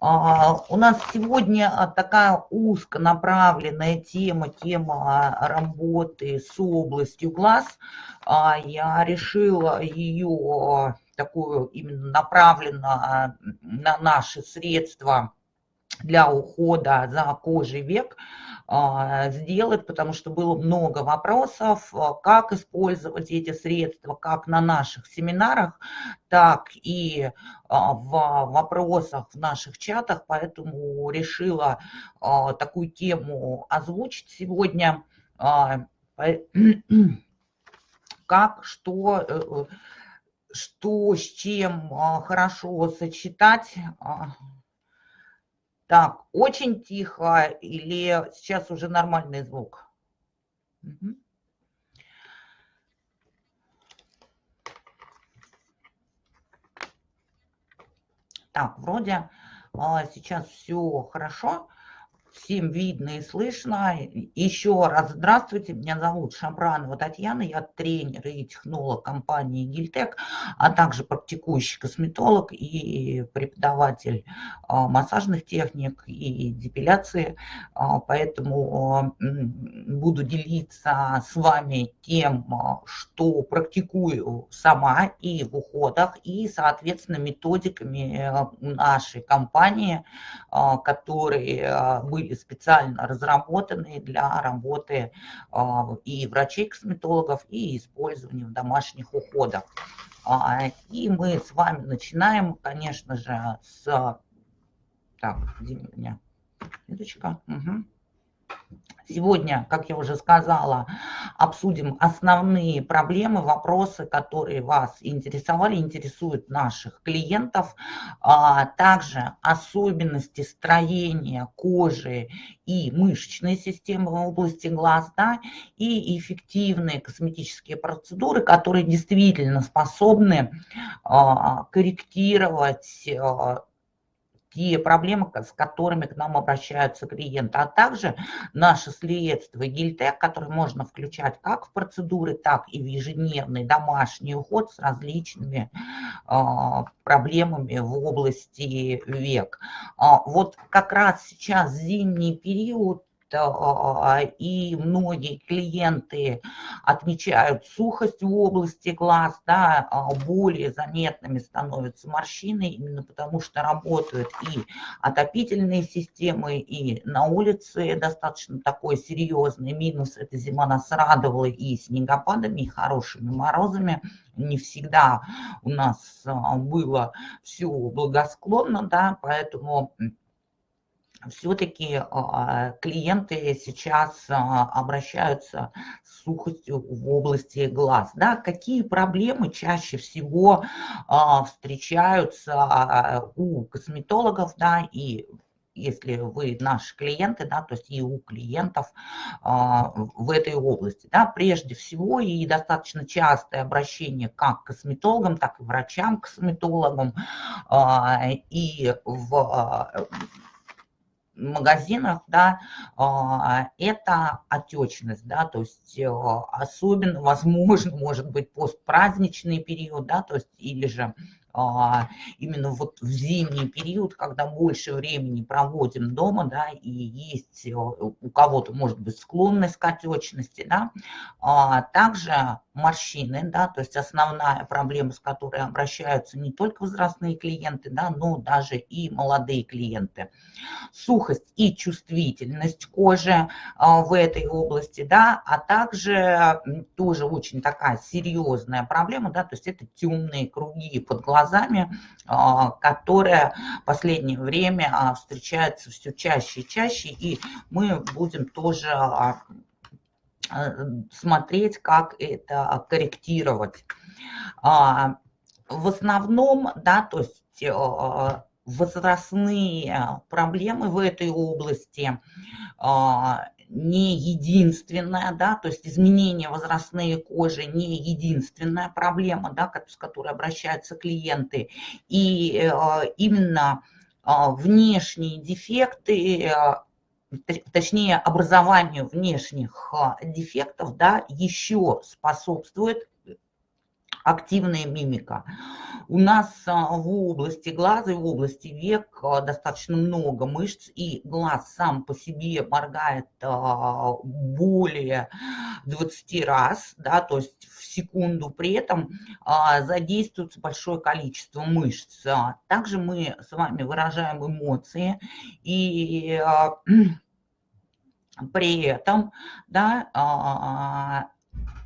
У нас сегодня такая узконаправленная тема, тема работы с областью глаз. Я решила ее такую именно направленно на наши средства для ухода за кожей век а, сделать, потому что было много вопросов, а, как использовать эти средства, как на наших семинарах, так и а, в вопросах в наших чатах, поэтому решила такую тему озвучить сегодня, как, что, э, что с чем хорошо сочетать, так, очень тихо или сейчас уже нормальный звук? Угу. Так, вроде а, сейчас все хорошо всем видно и слышно. Еще раз здравствуйте, меня зовут Шамранова Татьяна, я тренер и технолог компании Гильтек, а также практикующий косметолог и преподаватель а, массажных техник и депиляции. А, поэтому буду делиться с вами тем, что практикую сама и в уходах, и, соответственно, методиками э, нашей компании, которые были были специально разработаны для работы а, и врачей-косметологов, и использования в домашних уходах. А, и мы с вами начинаем, конечно же, с... Так, где у меня? Ниточка. Угу. Сегодня, как я уже сказала, обсудим основные проблемы, вопросы, которые вас интересовали, интересуют наших клиентов. А также особенности строения кожи и мышечной системы в области глаз, да, и эффективные косметические процедуры, которые действительно способны а, корректировать а, те проблемы, с которыми к нам обращаются клиенты, а также наши средства Гильтек, которые можно включать как в процедуры, так и в ежедневный домашний уход с различными а, проблемами в области век. А, вот как раз сейчас зимний период и многие клиенты отмечают сухость в области глаз, да, а, более заметными становятся морщины, именно потому что работают и отопительные системы, и на улице достаточно такой серьезный минус. Эта зима нас радовала и снегопадами, и хорошими морозами, не всегда у нас а, было все благосклонно, да, поэтому все-таки а, клиенты сейчас а, обращаются с сухостью в области глаз. Да? Какие проблемы чаще всего а, встречаются у косметологов да, и если вы наши клиенты, да, то есть и у клиентов в этой области. Да, прежде всего и достаточно частое обращение как к косметологам, так и врачам-косметологам и в магазинах, да, а, это отечность, да, то есть э, особенно, возможно, может быть постпраздничный период, да, то есть или же именно вот в зимний период, когда больше времени проводим дома, да, и есть э, у кого-то, может быть, склонность к отечности, да, а также морщины, да, то есть основная проблема, с которой обращаются не только возрастные клиенты, да, но даже и молодые клиенты. Сухость и чувствительность кожи а, в этой области, да, а также тоже очень такая серьезная проблема, да, то есть это темные круги под глазами, а, которые в последнее время а, встречаются все чаще и чаще, и мы будем тоже Э, смотреть, как это корректировать. А, в основном, да, то есть возрастные проблемы в этой области а, не единственная, да, то есть изменения возрастные кожи не единственная проблема, да, с которой обращаются клиенты. И э, именно а, внешние дефекты точнее образованию внешних дефектов, да, еще способствует активная мимика. У нас а, в области глаза и в области век а, достаточно много мышц, и глаз сам по себе моргает а, более 20 раз, да, то есть в секунду. При этом задействуется большое количество мышц. Также мы с вами выражаем эмоции, и при этом да,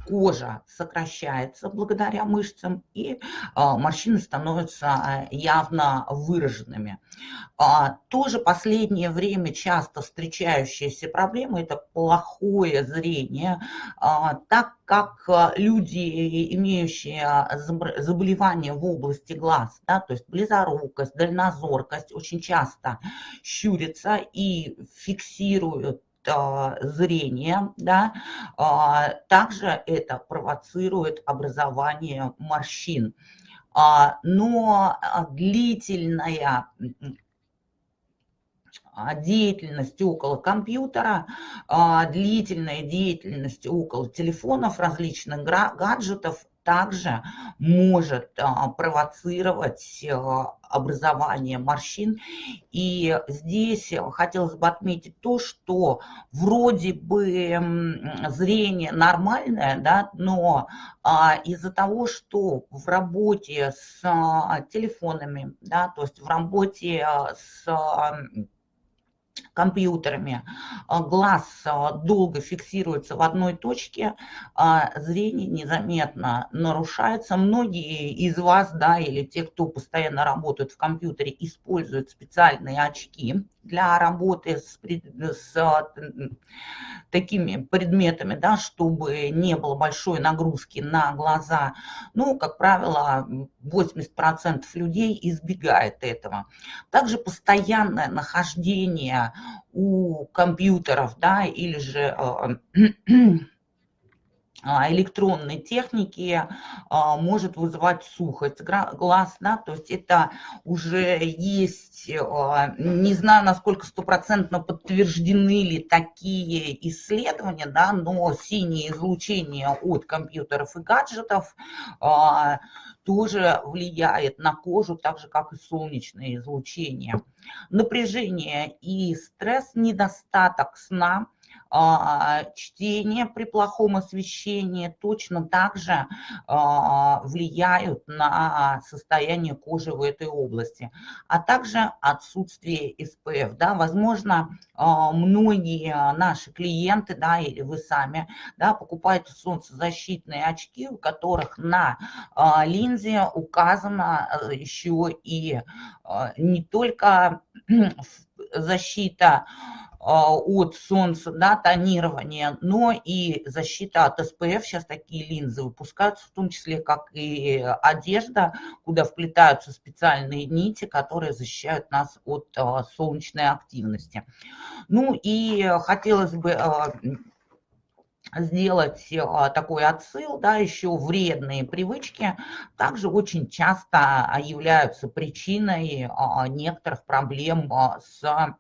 кожа сокращается благодаря мышцам, и а, морщины становятся а, явно выраженными. А, тоже последнее время часто встречающаяся проблема – это плохое зрение, так как люди, имеющие заболевания в области глаз, да, то есть близорукость, дальнозоркость, очень часто щурятся и фиксируют зрения, да, а, также это провоцирует образование морщин. А, но длительная деятельность около компьютера, длительная деятельность около телефонов, различных гаджетов также может а, провоцировать а, образование морщин. И здесь хотелось бы отметить то, что вроде бы зрение нормальное, да, но а, из-за того, что в работе с телефонами, да, то есть в работе с компьютерами, а, глаз а, долго фиксируется в одной точке, а зрение незаметно нарушается. Многие из вас, да, или те, кто постоянно работают в компьютере, используют специальные очки для работы с, с такими предметами, да, чтобы не было большой нагрузки на глаза. Ну, как правило, 80% людей избегает этого. Также постоянное нахождение у компьютеров, да, или же а, электронной техники а, может вызывать сухость глаз, да, то есть это уже есть, а, не знаю, насколько стопроцентно подтверждены ли такие исследования, да, но синее излучение от компьютеров и гаджетов тоже влияет на кожу, так же, как и солнечное излучение. Напряжение и стресс, недостаток сна – а, чтение при плохом освещении точно также а, влияют на состояние кожи в этой области, а также отсутствие SPF. Да, возможно, а, многие наши клиенты, да, или вы сами, да, покупаете солнцезащитные очки, у которых на линзе указано еще и не только защита а, от солнца, да, тонирование, но и защита от СПФ. Сейчас такие линзы выпускаются, в том числе как и одежда, куда вплетаются специальные нити, которые защищают нас от а, солнечной активности. Ну и хотелось бы а, сделать такой отсыл, да, еще вредные привычки также очень часто являются причиной некоторых проблем с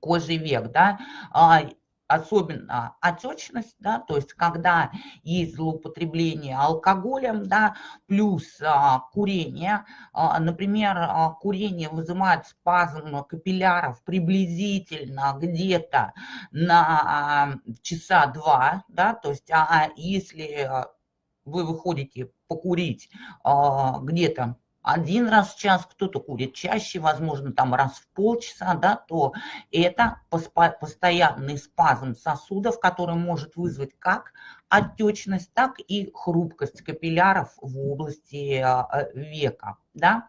кожи век, да, а, особенно отечность, да, то есть когда есть злоупотребление алкоголем, да, плюс а, курение, а, например, а, курение вызывает спазм капилляров приблизительно где-то на а, часа два, да, то есть а, а если вы выходите покурить а, где-то один раз в час, кто-то курит чаще, возможно, там раз в полчаса, да, то это постоянный спазм сосудов, который может вызвать как отечность, так и хрупкость капилляров в области а, века. Да?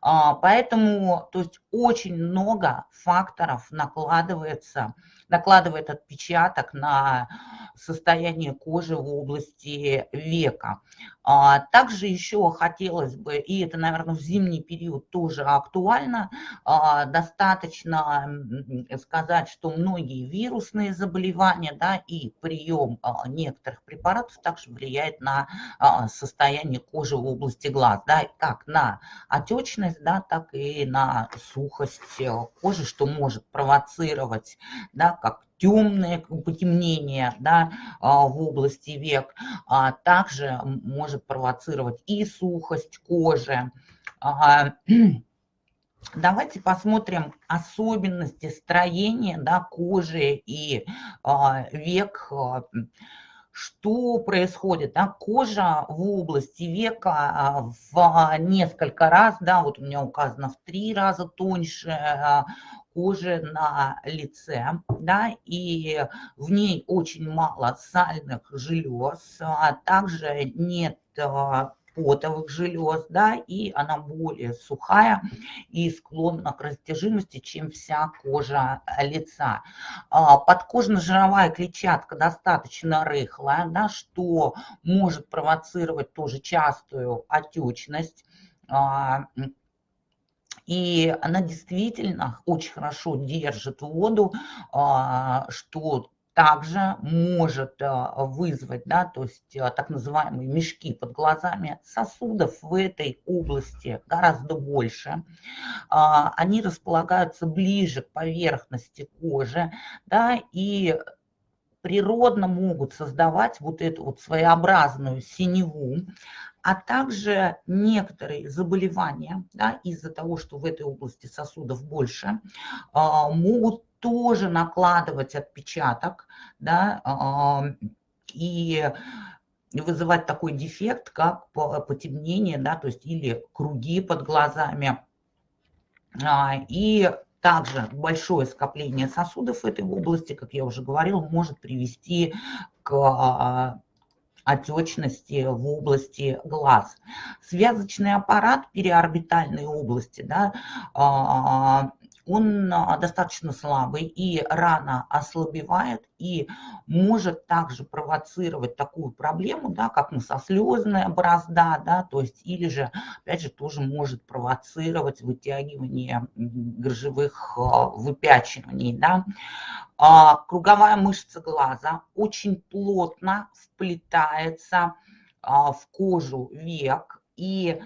А, поэтому то есть очень много факторов накладывается, накладывает отпечаток на состояние кожи в области века. А, также еще хотелось бы, и это, наверное, в зимний период тоже актуально, достаточно сказать, что многие вирусные заболевания да, и прием некоторых некоторых препаратов также влияет на а, состояние кожи в области глаз, да, как на отечность, да, так и на сухость э, кожи, что может провоцировать, да, как темное потемнение да, а, в области век, а также может провоцировать и сухость кожи. Давайте посмотрим особенности строения да, кожи и а, век. Что происходит? Да? Кожа в области века в несколько раз, да, вот у меня указано в три раза тоньше, кожи на лице, да, и в ней очень мало сальных желез, а также нет а, потовых желез, да, и она более сухая и склонна к растяжимости, чем вся кожа лица. А, подкожно-жировая клетчатка достаточно рыхлая, да, что может провоцировать тоже частую отечность, и она действительно очень хорошо держит воду, а, что также может а, вызвать, да, то есть а, так называемые мешки под глазами. Сосудов в этой области гораздо больше. Они располагаются ближе к поверхности кожи, да, и природно могут создавать вот эту вот своеобразную синеву, а также некоторые заболевания да, из-за того, что в этой области сосудов больше, а, могут тоже накладывать отпечаток да, а, и вызывать такой дефект, как потемнение, да, то есть или круги под глазами. А, и также большое скопление сосудов в этой области, как я уже говорил, может привести к отечности в области глаз. Связочный аппарат переорбитальной области, да, а, он а, достаточно слабый и рано ослабевает и может также провоцировать такую проблему, да, как носослезная борозда, да, то есть или же, опять же, тоже может провоцировать вытягивание грыжевых а, выпячиваний. Да. А, круговая мышца глаза очень плотно вплетается в кожу век и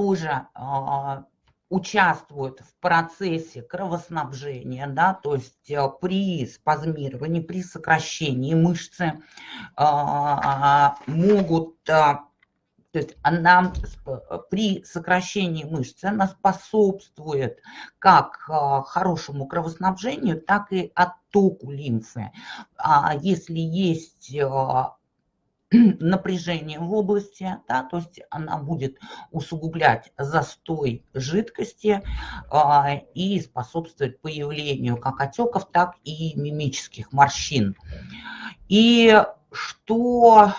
тоже а, участвуют в процессе кровоснабжения, да, то есть э, при спазмировании, при сокращении мышцы а, могут, а, то есть она при сокращении мышцы она способствует как хорошему кровоснабжению, так и оттоку лимфы. Если есть напряжение в области, да, то есть она будет усугублять застой жидкости а, и способствовать появлению как отеков, так и мимических морщин. И что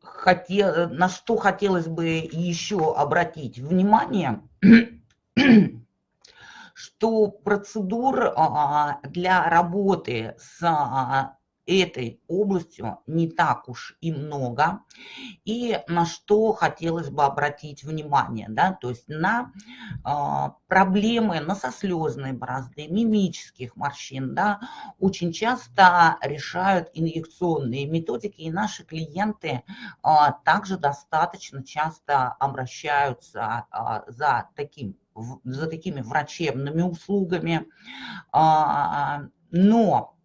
хотел, на что хотелось бы еще обратить внимание – что процедур а, для работы с а, этой областью не так уж и много. И на что хотелось бы обратить внимание, да, то есть на э, проблемы носослезной борозды, мимических морщин, да, очень часто решают инъекционные методики, и наши клиенты э, также достаточно часто обращаются э, за таким за такими врачебными услугами, а, но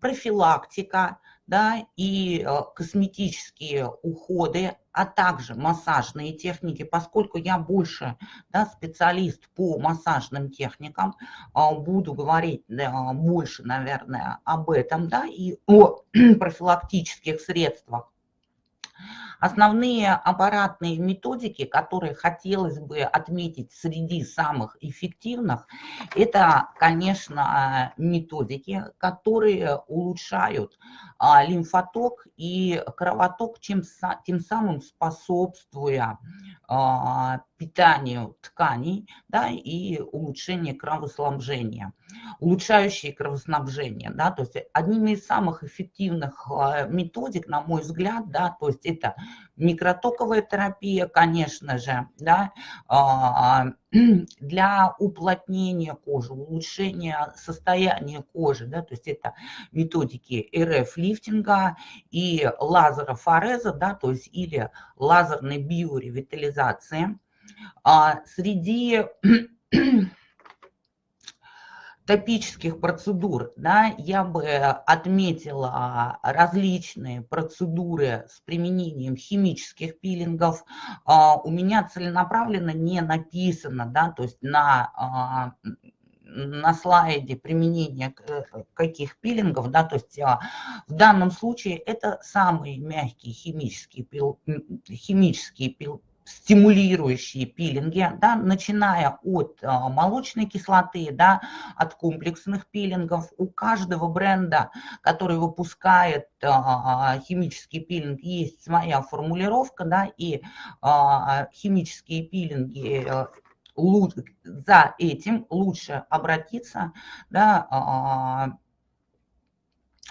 профилактика да, и э, косметические уходы, а также массажные техники, поскольку я больше да, специалист по массажным техникам, а, буду говорить да, больше, наверное, об этом да, и о профилактических средствах Основные аппаратные методики, которые хотелось бы отметить среди самых эффективных, это, конечно, методики, которые улучшают а, лимфоток и кровоток, чем, тем самым способствуя а, питанию тканей да, и улучшению кровоснабжения, улучшающие кровоснабжение. Да, то есть одними из самых эффективных а, методик, на мой взгляд, да, то есть это микротоковая терапия, конечно же, да, а, для уплотнения кожи, улучшения состояния кожи, да, то есть это методики РФ-лифтинга и лазерофореза, да, то есть или лазерной биоревитализации. А среди топических процедур, да, я бы отметила различные процедуры с применением химических пилингов. А, у меня целенаправленно не написано, да, то есть на а, на слайде применение каких пилингов, да, то есть а, в данном случае это самые мягкие химические, пил, химические пил, стимулирующие пилинги, да, начиная от а, молочной кислоты, да, от комплексных пилингов. У каждого бренда, который выпускает а, химический пилинг, есть своя формулировка, да, и а, химические пилинги э, за этим лучше обратиться да,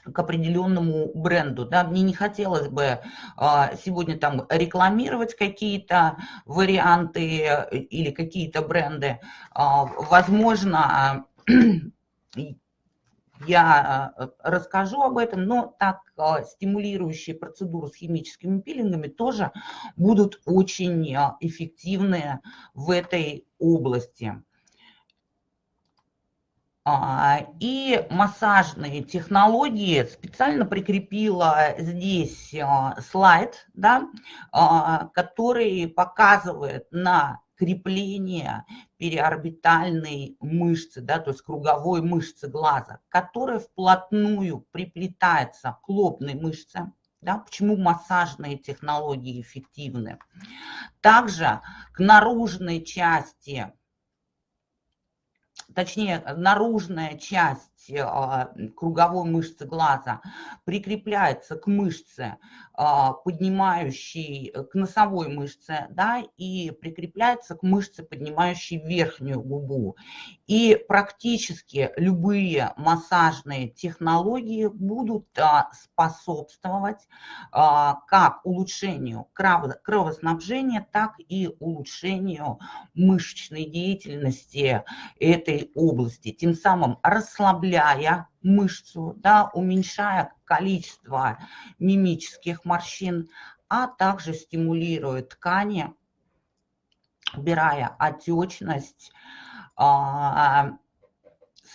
к определенному бренду. Да? Мне не хотелось бы а, сегодня там рекламировать какие-то варианты э, или какие-то бренды. А, возможно, я э, расскажу об этом, но так а, стимулирующие процедуры с химическими пилингами тоже будут очень эффективны в этой области. А, и массажные технологии специально прикрепила здесь а, слайд, да, а, который показывает на крепление периорбитальной мышцы, да, то есть круговой мышцы глаза, которая вплотную приплетается к лобной мышце. Да, почему массажные технологии эффективны? Также к наружной части точнее, наружная часть круговой мышцы глаза прикрепляется к мышце, а, поднимающей, к носовой мышце, да, и прикрепляется к мышце, поднимающей верхнюю губу. И практически любые массажные технологии будут способствовать как улучшению кровоснабжения, так и улучшению мышечной деятельности этой области, тем самым расслабляя мышцу, да, уменьшая количество мимических морщин, а также стимулирует ткани, убирая отечность. А,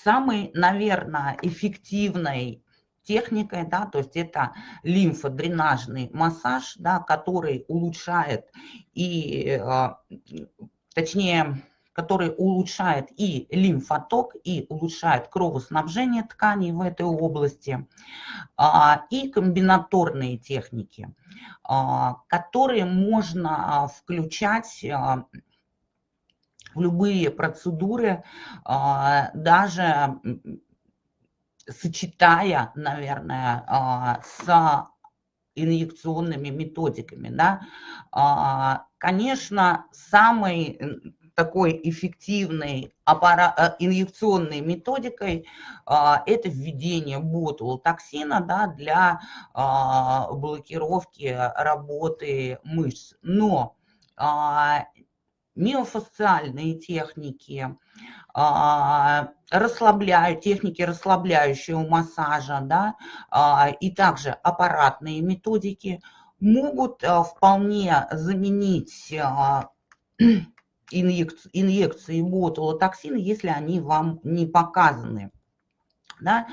самый, наверное, эффективной техникой, да, то есть это лимфодренажный массаж, да, который улучшает и, а, точнее, который улучшает и лимфоток, и улучшает кровоснабжение тканей в этой области, а, и комбинаторные техники, а, которые можно включать а, в любые процедуры, даже сочетая, наверное, с инъекционными методиками. Да? Конечно, самый такой эффективной аппарат, э, инъекционной методикой а, это введение ботулотоксина да, для а, блокировки работы мышц. Но а, миофасциальные техники, расслабляют, техники расслабляющего массажа, да, и также аппаратные методики могут вполне заменить инъекции, инъекции ботулотоксина, если они вам не показаны. Да?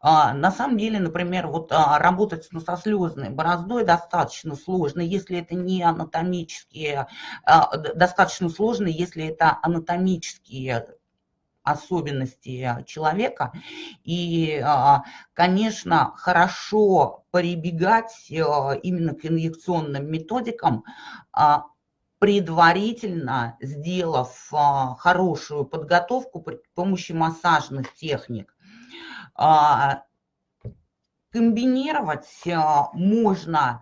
А, на самом деле, например, вот а, работать с носослезной бороздой достаточно сложно, если это не анатомические, а, достаточно сложно, если это анатомические особенности человека. И, а, конечно, хорошо прибегать а, именно к инъекционным методикам, а, предварительно сделав а, хорошую подготовку при помощи массажных техник. А, комбинировать а, можно,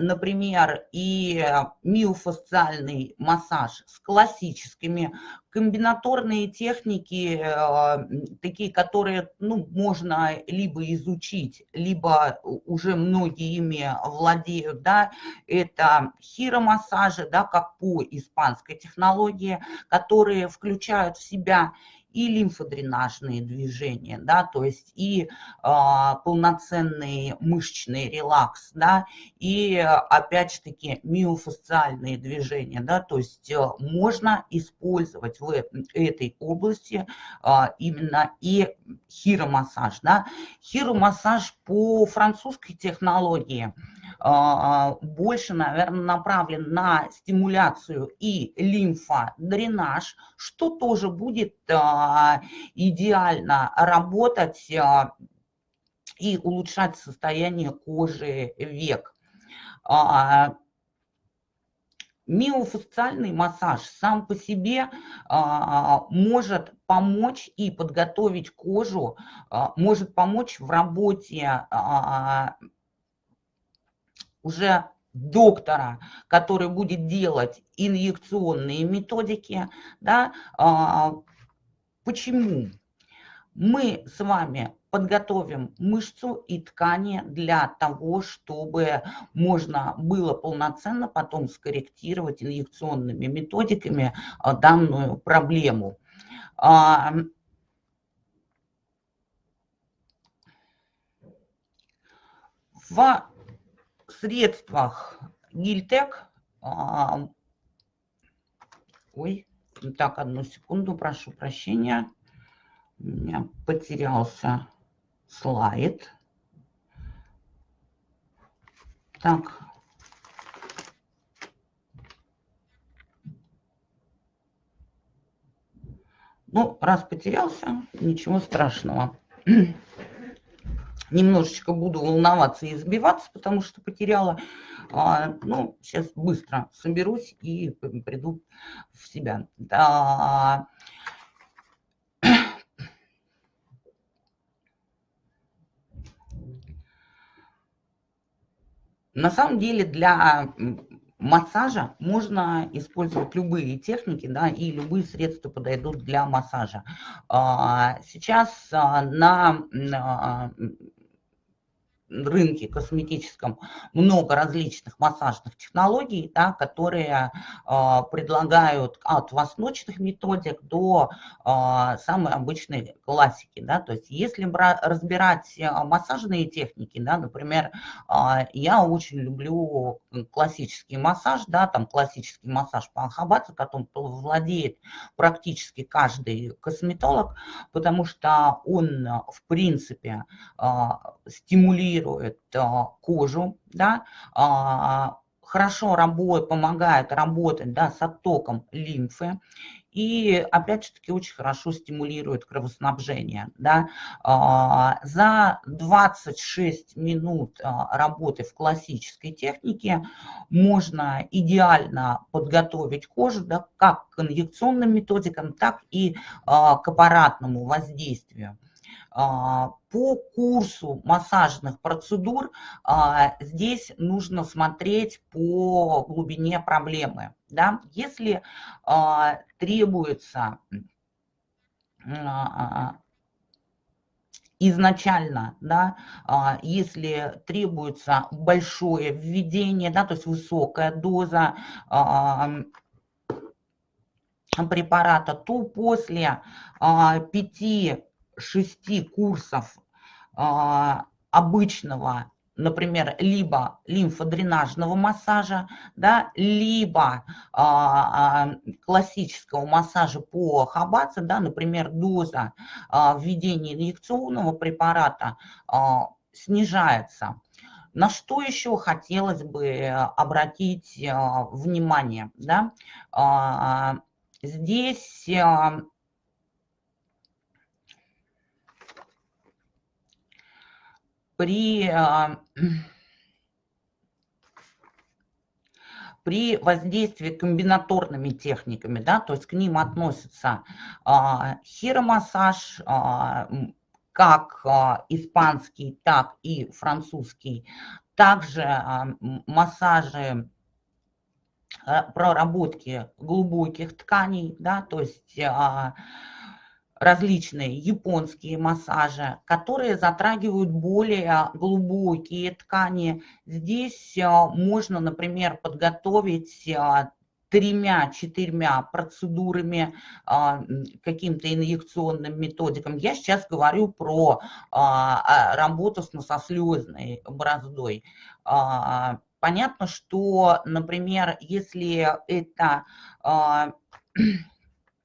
например, и миофасциальный массаж с классическими комбинаторные техники, э, такие, которые ну, можно либо изучить, либо уже многие ими владеют, да, это хиромассажи, да, как по испанской технологии, которые включают в себя и лимфодренажные движения, да, то есть и а, полноценный мышечный релакс, да, и опять же таки миофасциальные движения, да, то есть а, можно использовать в этой области а, именно и хиромассаж, да. Хиромассаж по французской технологии – больше, наверное, направлен на стимуляцию и лимфодренаж, что тоже будет а, идеально работать а, и улучшать состояние кожи век. Миофасциальный массаж сам по себе а, может помочь и подготовить кожу, а, может помочь в работе а, уже доктора, который будет делать инъекционные методики. Да? А, почему? Мы с вами подготовим мышцу и ткани для того, чтобы можно было полноценно потом скорректировать инъекционными методиками а, данную проблему. А, в средствах Гильтек, а, ой, так, одну секунду, прошу прощения, у меня потерялся слайд. Так. Ну, раз потерялся, ничего страшного немножечко буду волноваться и сбиваться, потому что потеряла. А, ну, сейчас быстро соберусь и приду в себя. Да. На самом деле для массажа можно использовать любые техники, да, и любые средства подойдут для массажа. А, сейчас а, на рынке косметическом много различных массажных технологий, да, которые э, предлагают от восточных методик до э, самой обычной классики. Да, то есть если разбирать массажные техники, да, например, э, я очень люблю классический массаж, да, там классический массаж по Ахабадзе, которым владеет практически каждый косметолог, потому что он, в принципе, э, стимулирует а, кожу, да, а, хорошо работает, помогает работать да, с оттоком лимфы и, опять же таки, очень хорошо стимулирует кровоснабжение. Да. А, за 26 минут работы в классической технике можно идеально подготовить кожу да, как к инъекционным методикам, так и к аппаратному воздействию. А, по курсу массажных процедур а, здесь нужно смотреть по глубине проблемы. Да? Если а, требуется изначально, да, если требуется большое введение, да, то есть высокая доза препарата, то после 5 шести курсов а, обычного, например, либо лимфодренажного массажа, да, либо а, а, классического массажа по хабаце, да, например, доза введения инъекционного препарата снижается. На что еще хотелось бы обратить внимание? Да? Здесь при, а, при воздействии комбинаторными техниками, да, то есть к ним относятся а, хиромассаж, а, как испанский, так и французский, также массажи проработки глубоких тканей, да, то есть различные японские массажи, которые затрагивают более глубокие ткани. Здесь можно, например, подготовить тремя-четырьмя процедурами, а, каким-то инъекционным методикам. Я сейчас говорю про а, работу с носослезной бороздой. Понятно, что, например, если это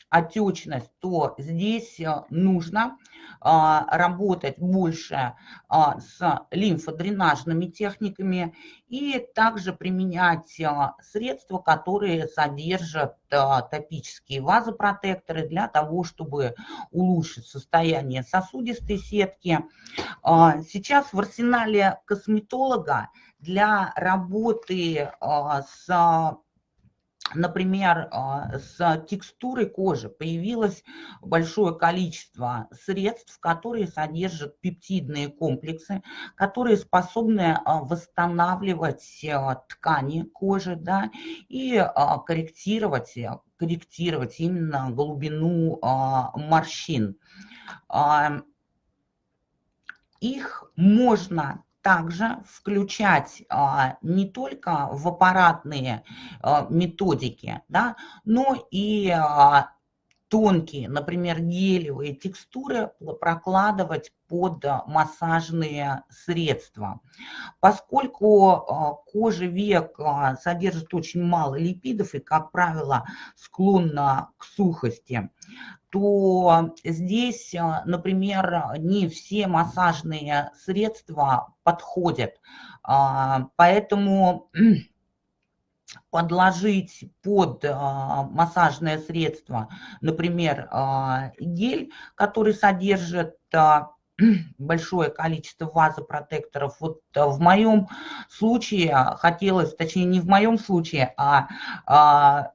отечность, то здесь э, нужно а, работать больше а, с лимфодренажными техниками и также применять а, средства, которые содержат топические вазопротекторы для того, чтобы улучшить состояние сосудистой сетки. Сейчас в арсенале косметолога для работы с например, а, с текстурой кожи появилось большое количество средств, которые содержат пептидные комплексы, которые способны а, восстанавливать а, ткани кожи да, и корректировать, корректировать именно глубину морщин. Их можно также включать а, не только в аппаратные а, методики, да, но и а, тонкие, например, гелевые текстуры прокладывать под массажные средства. Поскольку кожа век содержит очень мало липидов и, как правило, склонна к сухости, то здесь, э, например, не все массажные средства подходят. А, поэтому подложить под а, массажное средство, например, а, гель, который содержит большое количество вазопротекторов. Вот в моем случае хотелось, точнее не в моем случае, а, а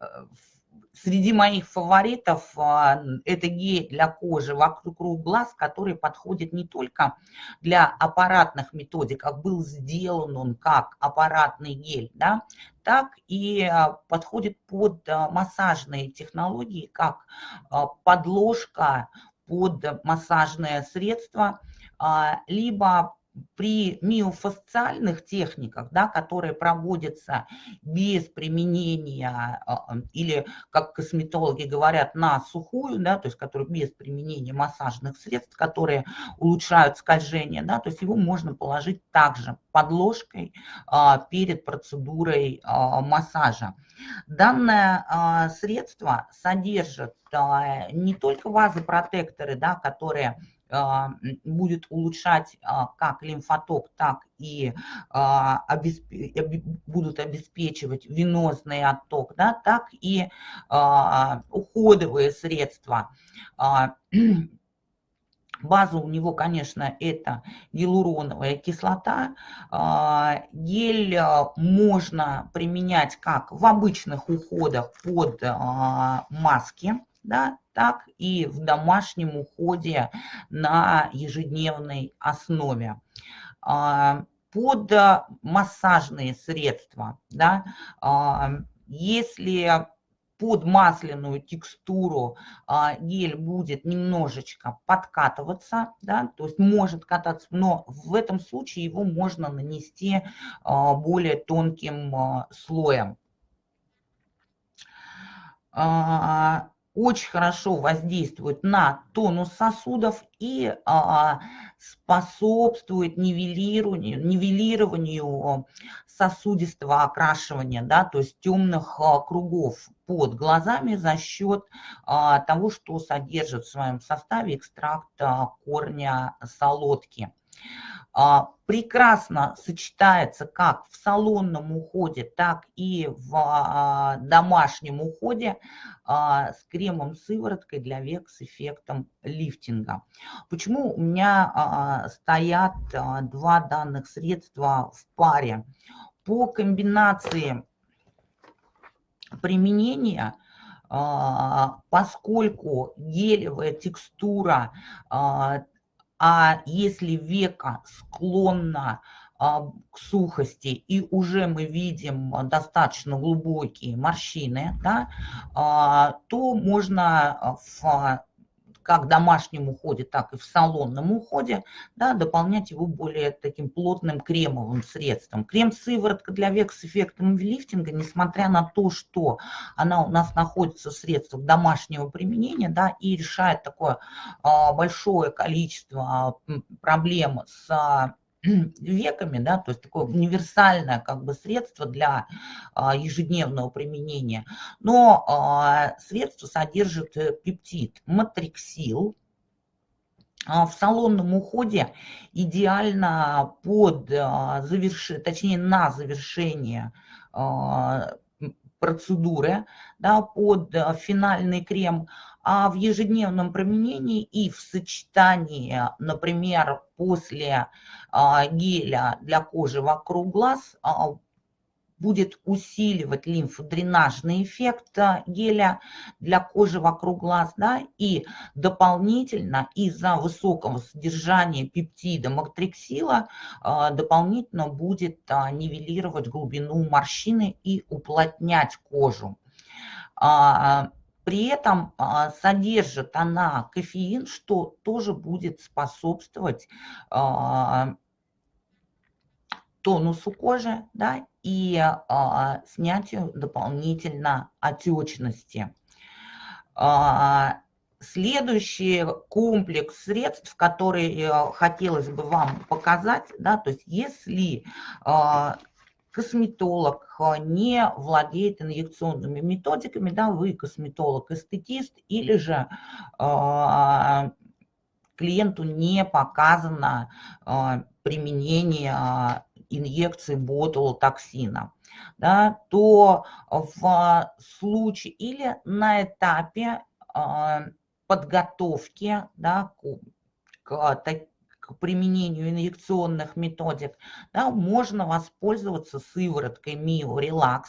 Среди моих фаворитов а, это гель для кожи вокруг глаз, который подходит не только для аппаратных методик, как был сделан он как аппаратный гель, да, так и а, подходит под а, массажные технологии, как подложка под массажное средство, либо при миофасциальных техниках, да, которые проводятся без применения а, или, как косметологи говорят, на сухую, да, то есть которые без применения массажных средств, которые улучшают скольжение, да, то есть его можно положить также подложкой а, перед процедурой а, массажа. Данное средство содержит не только вазопротекторы, да, которые а, будет улучшать а, как лимфоток, так и а, будут обеспечивать венозный отток, да, так и уходовые средства. База у него, конечно, это гиалуроновая кислота. Гель можно применять как в обычных уходах под маски, да, так и в домашнем уходе на ежедневной основе. А, под массажные средства, да, а, если под масляную текстуру а, гель будет немножечко подкатываться, да, то есть может кататься, но в этом случае его можно нанести более тонким слоем очень хорошо воздействует на тонус сосудов и а, способствует нивелированию, нивелированию сосудистого окрашивания, да, то есть темных а, кругов под глазами за счет а, того, что содержит в своем составе экстракт а, корня солодки. А, прекрасно сочетается как в салонном уходе, так и в а, домашнем уходе а, с кремом сывороткой для век с эффектом лифтинга. Почему у меня стоят два данных средства в паре? По комбинации применения поскольку гелевая текстура если века склонна а, к сухости, и уже мы видим достаточно глубокие морщины, да, а, то можно в как домашнем уходе, так и в салонном уходе, да, дополнять его более таким плотным кремовым средством. Крем-сыворотка для век с эффектом лифтинга, несмотря на то, что она у нас находится в средствах домашнего применения, да, и решает такое а, большое количество проблем с веками, да, то есть такое универсальное как бы средство для а, ежедневного применения. Но а, средство содержит э, пептид матриксил, а, в салонном уходе идеально под завершение, точнее на завершение процедуры, да, под финальный крем а в ежедневном применении и в сочетании, например, после а, геля для кожи вокруг глаз а, будет усиливать лимфодренажный эффект геля для кожи вокруг глаз, да, и дополнительно из-за высокого содержания пептида мактриксила дополнительно будет нивелировать глубину морщины и уплотнять кожу. При этом а, содержит она кофеин, что тоже будет способствовать а, тонусу кожи да, и а, снятию дополнительно отечности. Следующий комплекс средств, который э, хотелось бы вам показать, да, то есть если косметолог а, не владеет инъекционными методиками, да, вы косметолог-эстетист или же э, клиенту не показано э, применение инъекции ботулотоксина, да, то в случае или на этапе э, подготовки да, к, к к применению инъекционных методик, да, можно воспользоваться сывороткой Mio Relax.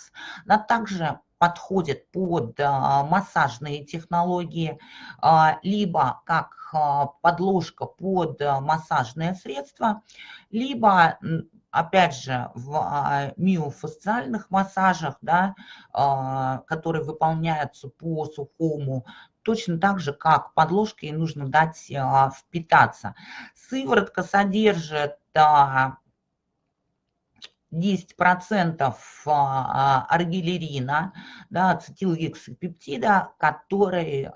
Она также подходит под а, массажные технологии, а, либо как а, подложка под массажное средство, либо опять же, в миофасциальных массажах, да, которые выполняются по сухому, точно так же, как подложке нужно дать а, впитаться. Сыворотка содержит 10% аргилерина, да, ацетилгексапептида, который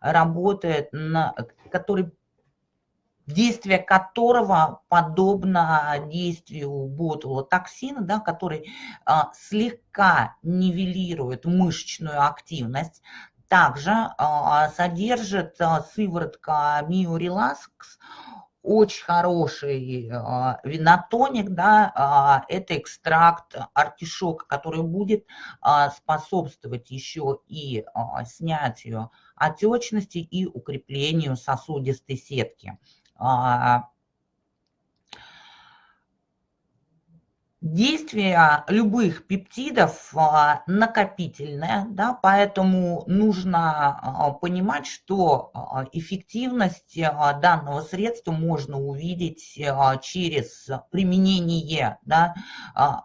работает, на, который действие которого подобно действию ботулотоксина, да, который а, слегка нивелирует мышечную активность. Также а, содержит а, сыворотка Миорелакс очень хороший а, винотоник, да, это экстракт артишока, который будет способствовать еще и снятию отечности и укреплению сосудистой сетки. Действие любых пептидов а, накопительное, да, поэтому нужно а, понимать, что эффективность данного средства можно увидеть через применение, да,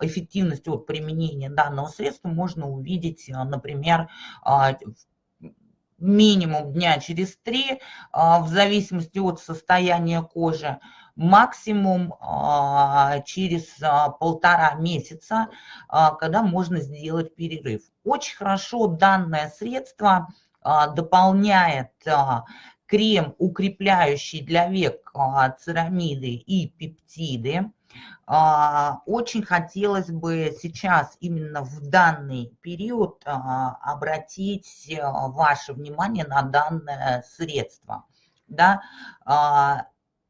эффективность от применения данного средства можно увидеть, например, в минимум дня через три, а, в зависимости от состояния кожи, максимум а, через а, полтора месяца, когда можно сделать перерыв. Очень хорошо данное средство дополняет крем, укрепляющий для век церамиды и пептиды. А, очень хотелось бы сейчас, именно в данный период, а, обратить а, ваше внимание на данное средство. Да?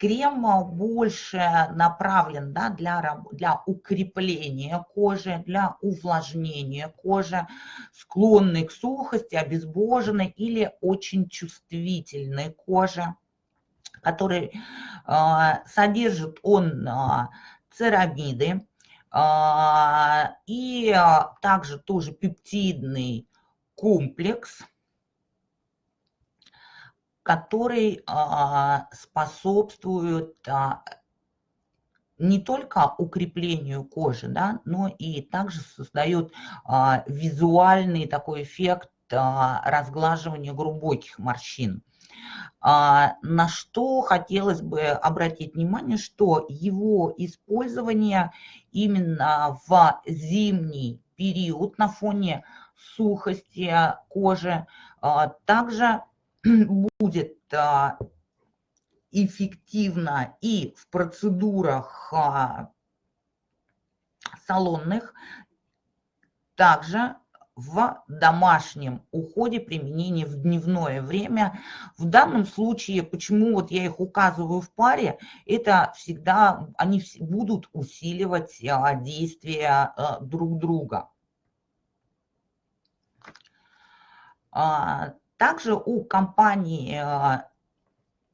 Крем больше направлен да, для, для укрепления кожи, для увлажнения кожи, склонной к сухости, обезбоженной или очень чувствительной кожи который содержит он церамиды а, и также тоже пептидный комплекс, который а, способствует не только укреплению кожи, да, но и также создает а, визуальный такой эффект а, разглаживания глубоких морщин. А, на что хотелось бы обратить внимание, что его использование именно в зимний период на фоне сухости кожи а, также будет а, эффективно и в процедурах салонных, также в домашнем уходе применения в дневное время. В данном случае, почему вот я их указываю в паре, это всегда они будут усиливать а, действия а, друг друга. Также у компании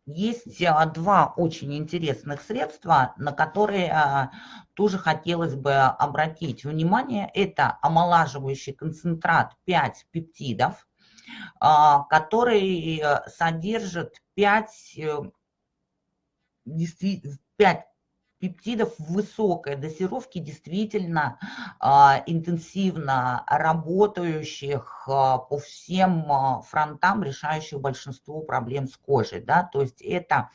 есть а, два очень интересных средства, на которые а, тоже хотелось бы обратить внимание. Это омолаживающий концентрат 5 пептидов, который содержит 5, 5 пептидов высокой дозировки действительно а, интенсивно работающих а, по всем а, фронтам, решающих большинство проблем с кожей. Да? То есть это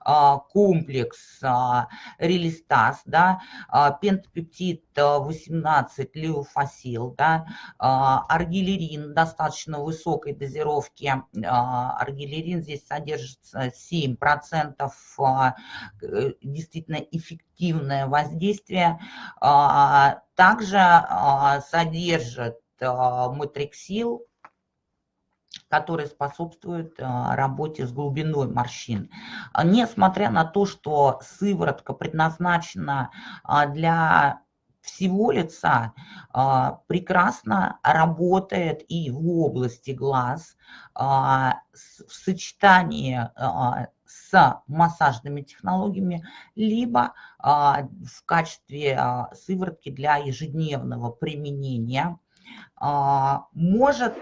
а, комплекс а, релистаз, да, а, пентапептид 18 леофасил, да, а, аргилерин достаточно высокой дозировки. А, аргилерин здесь содержится 7%, а, э, действительно эффективное воздействие, а, также а, содержит а, матриксил, который способствует работе с глубиной морщин. Несмотря на то, что сыворотка предназначена для всего лица прекрасно работает и в области глаз в сочетании с массажными технологиями, либо а, в качестве а, сыворотки для ежедневного применения, а, может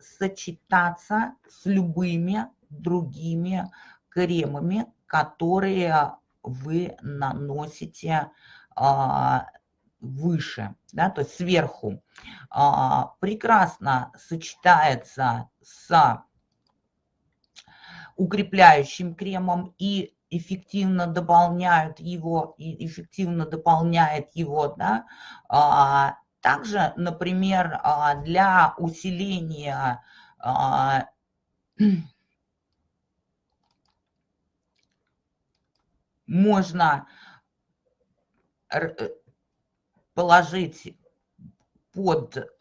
сочетаться с любыми другими кремами, которые вы наносите выше, да, то есть сверху, прекрасно сочетается с укрепляющим кремом и эффективно дополняют его, и эффективно дополняет его, да. А, также, например, а, для усиления а, можно положить под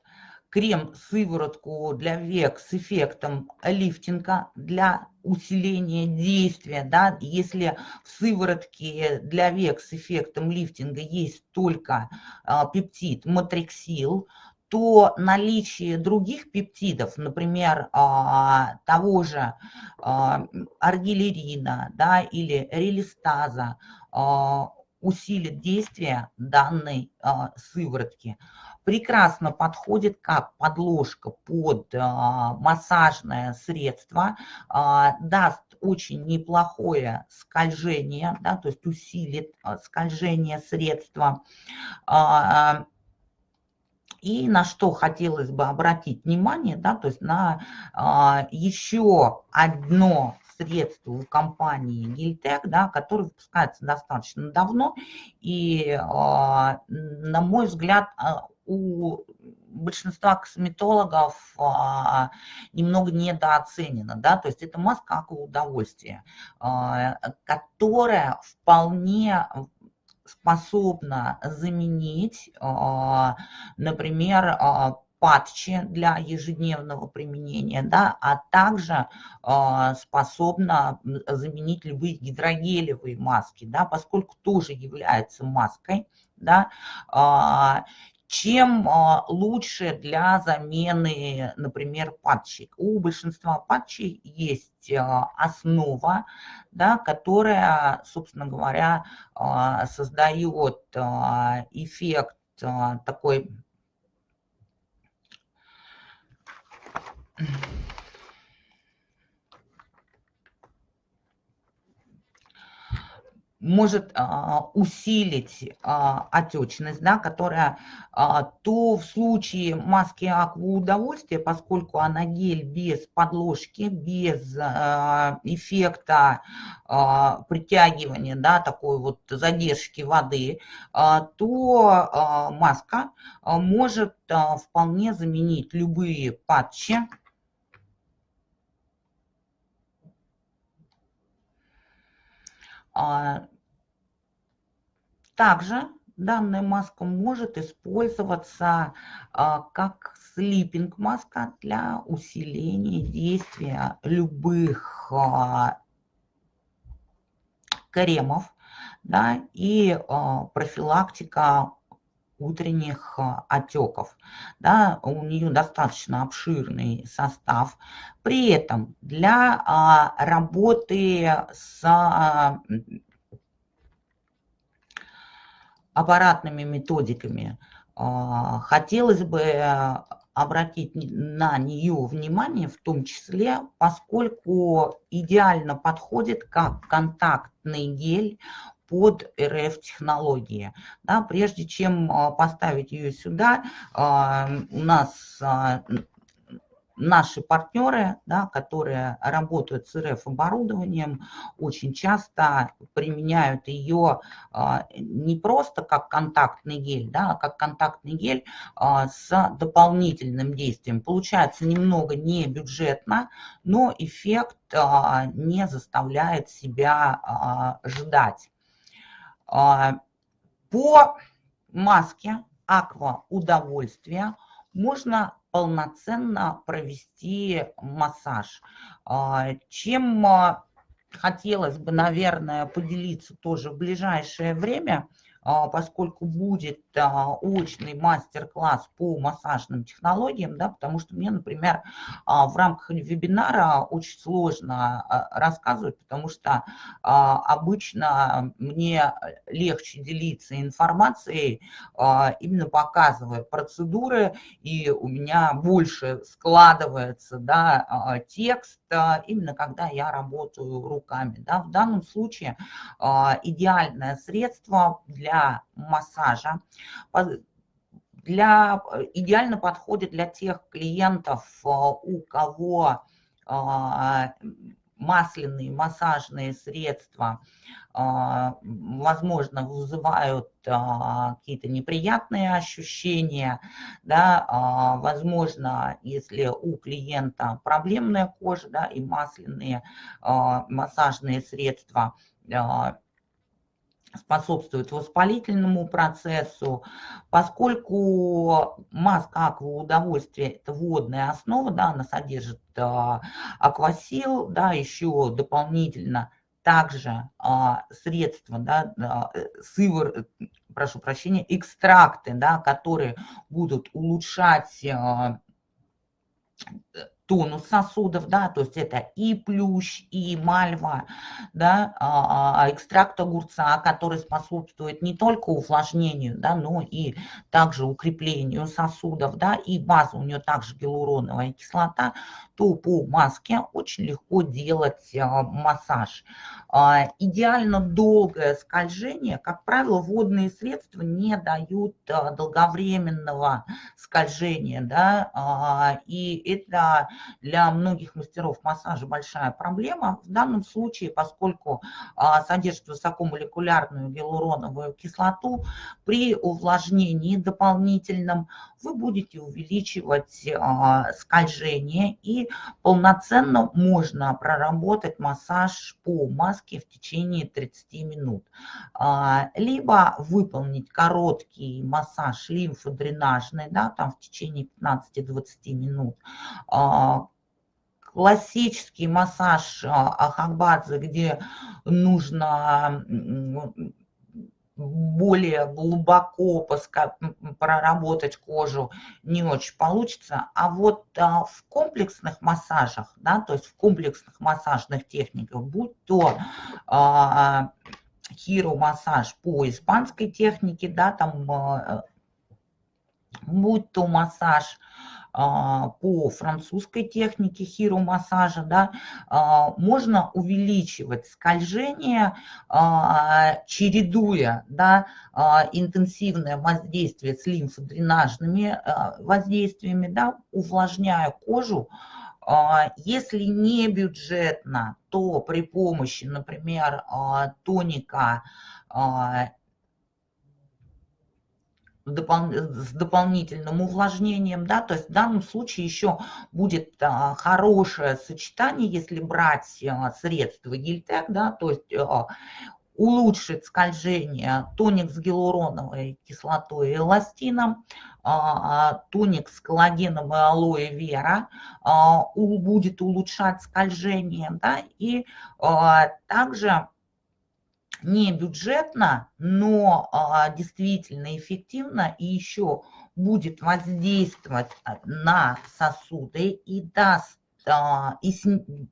крем-сыворотку для век с эффектом лифтинга для усиления действия. Да? Если в сыворотке для век с эффектом лифтинга есть только а, пептид матриксил, то наличие других пептидов, например, а, того же а, аргилерина да, или релистаза, усилит действие данной сыворотки прекрасно подходит как подложка под а, массажное средство, а, даст очень неплохое скольжение, да, то есть усилит а, скольжение средства. И на что хотелось бы обратить внимание, да, то есть на еще одно средство у компании Гильтек, да, которое выпускается достаточно давно и, на мой взгляд, у большинства косметологов а, немного недооценено, да, то есть это маска как удовольствие, а, которая вполне способна заменить, а, например, а, патчи для ежедневного применения, да, а также э, способна заменить любые гидрогелевые маски, да, поскольку тоже является маской, да, э, чем а, лучше для замены, например, патчей. У большинства патчей есть а, основа, да, которая, собственно говоря, а, создает эффект такой может а, усилить а, отечность, да, которая а, то в случае маски аква удовольствия, поскольку она гель без подложки, без эффекта притягивания, да, такой вот задержки воды, то маска может вполне заменить любые патчи, также данная маска может использоваться а, как слипинг маска для усиления действия любых а, кремов да, и а, профилактика утренних отеков. Да, у нее достаточно обширный состав. При этом для работы с аппаратными методиками, а, хотелось бы обратить на нее внимание, в том числе, поскольку идеально подходит как контактный гель под РФ-технологии. Да, прежде чем а, поставить ее сюда, а, у нас наши партнеры, да, которые работают с РФ-оборудованием, очень часто применяют ее а, не просто как контактный гель, да, а как контактный гель а, с дополнительным действием. Получается немного не бюджетно, но эффект а, не заставляет себя ждать. По маске аква удовольствия можно полноценно провести массаж. А, чем а, хотелось бы, наверное, поделиться тоже в ближайшее время – а, поскольку будет очный мастер-класс по массажным технологиям, да, потому что мне, например, а, в рамках вебинара очень сложно рассказывать, потому что обычно мне легче делиться информацией, именно показывая процедуры, и у меня больше складывается да, текст, именно когда я работаю руками. Да. В данном случае идеальное средство для массажа, для, идеально подходит для тех клиентов, э, у кого э, масляные массажные средства, э, возможно, вызывают какие-то неприятные ощущения, да, возможно, если у клиента проблемная кожа, да, и масляные массажные средства способствует воспалительному процессу, поскольку маска аква удовольствия – это водная основа, да, она содержит а, аквасил, да, еще дополнительно также а, средства, да, а, сывор, прошу прощения, экстракты, да, которые будут улучшать а, тонус сосудов, да, то есть это и плющ, и мальва, да, а, а, экстракт огурца, который способствует не только увлажнению, да, но и также укреплению сосудов, да, и база у нее также гиалуроновая кислота, то по маске очень легко делать а, массаж. Идеально долгое скольжение, как правило, водные средства не дают долговременного скольжения, да, и это для многих мастеров массажа большая проблема. В данном случае, поскольку а, содержит высокомолекулярную гиалуроновую кислоту, при увлажнении дополнительном вы будете увеличивать а, скольжение и полноценно можно проработать массаж по маске в течение 30 минут. А, либо выполнить короткий массаж лимфодренажный, да, там в течение 15-20 минут, классический массаж Ахабадзе, где нужно более глубоко проработать кожу не очень получится. А вот а, в комплексных массажах, да, то есть в комплексных массажных техниках, будь то хиро-массаж по испанской технике, да, там, будь то массаж а, по французской технике хиромассажа, да, а, можно увеличивать скольжение, чередуя да, интенсивное воздействие с лимфодренажными воздействиями, да, увлажняя кожу, если не бюджетно, то при помощи, например, тоника с дополнительным увлажнением, да, то есть в данном случае еще будет а, хорошее сочетание, если брать а, средства гельтек, да, то есть а, улучшит скольжение тоник с гиалуроновой кислотой и эластином, тоник с коллагеном и алоэ вера будет улучшать скольжение, да, и также не бюджетно, но а, действительно эффективно и еще будет воздействовать а, на сосуды и даст а, и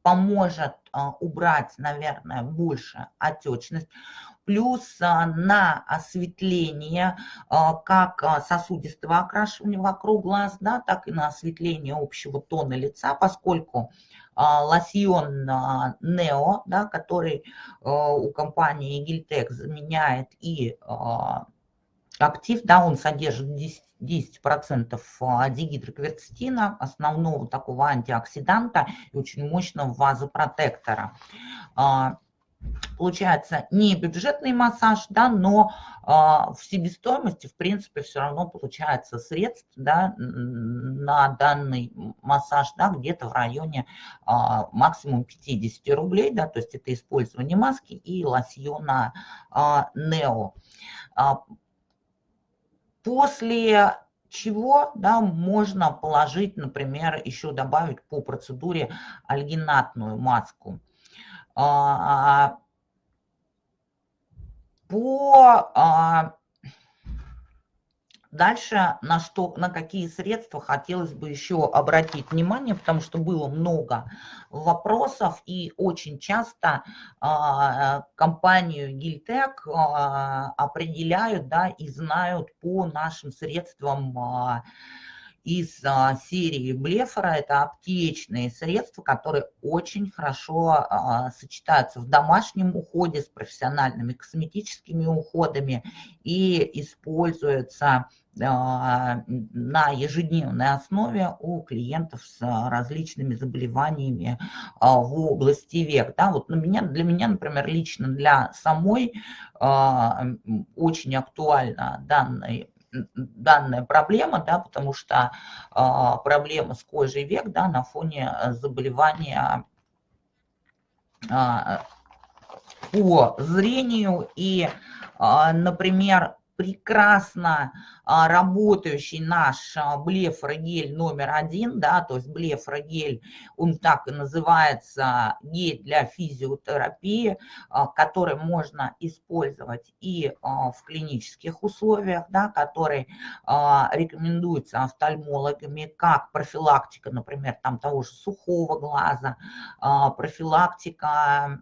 поможет убрать, наверное, больше отечность, плюс на осветление как сосудистого окрашивания вокруг глаз, да, так и на осветление общего тона лица, поскольку а, лосьон Нео, да, который а, у компании Гильтек заменяет и а, актив, да, он содержит 10, 10% дигидрокверцетина, основного такого антиоксиданта и очень мощного вазопротектора получается не бюджетный массаж, да, но а, в себестоимости, в принципе, все равно получается средств да, на данный массаж да, где-то в районе а, максимум 50 рублей, да, то есть это использование маски и лосьона а, Нео. После чего да, можно положить, например, еще добавить по процедуре альгинатную маску. А, по а, Дальше на, что, на какие средства хотелось бы еще обратить внимание, потому что было много вопросов и очень часто а, компанию Гильтек а, определяют да, и знают по нашим средствам а, из а, серии Блефора. Это аптечные средства, которые очень хорошо а, сочетаются в домашнем уходе с профессиональными косметическими уходами и используются а, на ежедневной основе у клиентов с различными заболеваниями в области век. Да, вот на меня, для меня, например, лично для самой очень актуально данный данная проблема, да, потому что а, проблема с кожей век да, на фоне э, заболевания а, по зрению. И, а, например, прекрасно а, работающий наш а, блефрогель номер один, да, то есть блефрогель, он так и называется, гель для физиотерапии, а, который можно использовать и в клинических условиях, да, который рекомендуется офтальмологами как профилактика, например, там того же сухого глаза, профилактика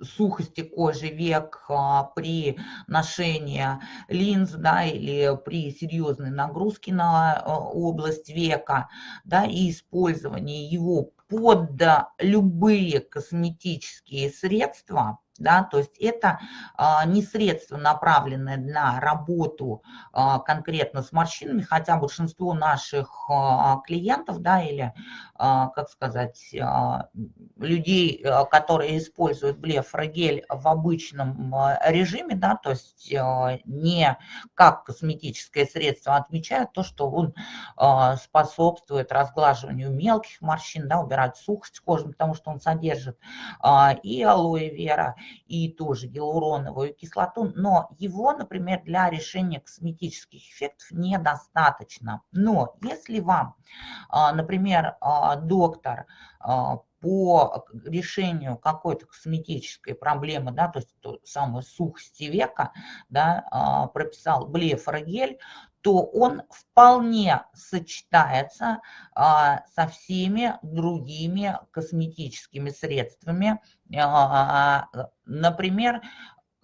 сухости кожи век а, при ношении линз да, или при серьезной нагрузке на а, область века да, и использовании его под любые косметические средства да, то есть это а, не средство, направленное на работу а, конкретно с морщинами, хотя большинство наших а, клиентов, да, или, как сказать, а, людей, а, которые используют блефрогель в обычном а, режиме, да, то есть а, не как косметическое средство, отмечают то, что он а, способствует разглаживанию мелких морщин, да, убирать сухость кожи, потому что он содержит а, и алоэ вера, и тоже гиалуроновую кислоту, но его, например, для решения косметических эффектов недостаточно. Но если вам, а, например, а, доктор а, по решению какой-то косметической проблемы, да, то есть то самое сухости века, да, прописал блефорогель, то он вполне сочетается а, со всеми другими косметическими средствами. А, например,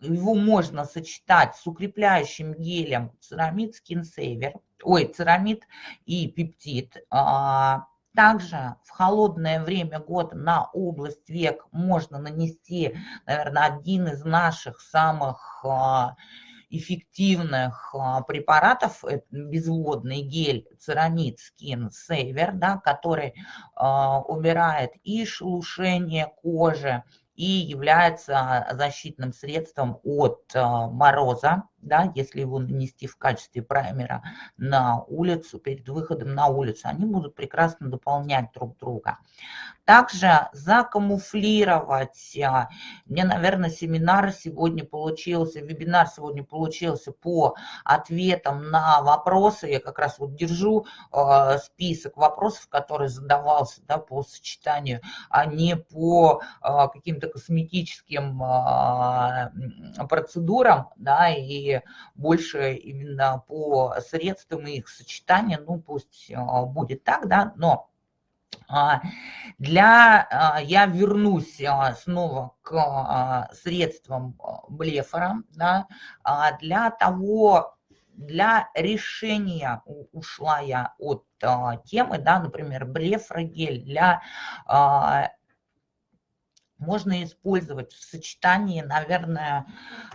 его можно сочетать с укрепляющим гелем церамид Skin Saver, ой, церамид и пептид. А, также в холодное время года на область век можно нанести, наверное, один из наших самых а, эффективных а, препаратов, безводный гель церамид Skin Saver, да, который убирает и шелушение кожи, и является защитным средством от мороза да, если его нанести в качестве праймера на улицу, перед выходом на улицу, они будут прекрасно дополнять друг друга. Также закамуфлировать, а, мне, наверное, семинар сегодня получился, вебинар сегодня получился по ответам на вопросы, я как раз вот держу э, список вопросов, которые задавался да, по сочетанию, а не по э, каким-то косметическим э, процедурам, да, и больше именно по средствам и их сочетания, ну пусть а, будет так, да, но а, для, а, я вернусь снова к средствам блефора, да, для того, для решения ушла я от темы, да, например, блефрогель для можно использовать в сочетании, наверное,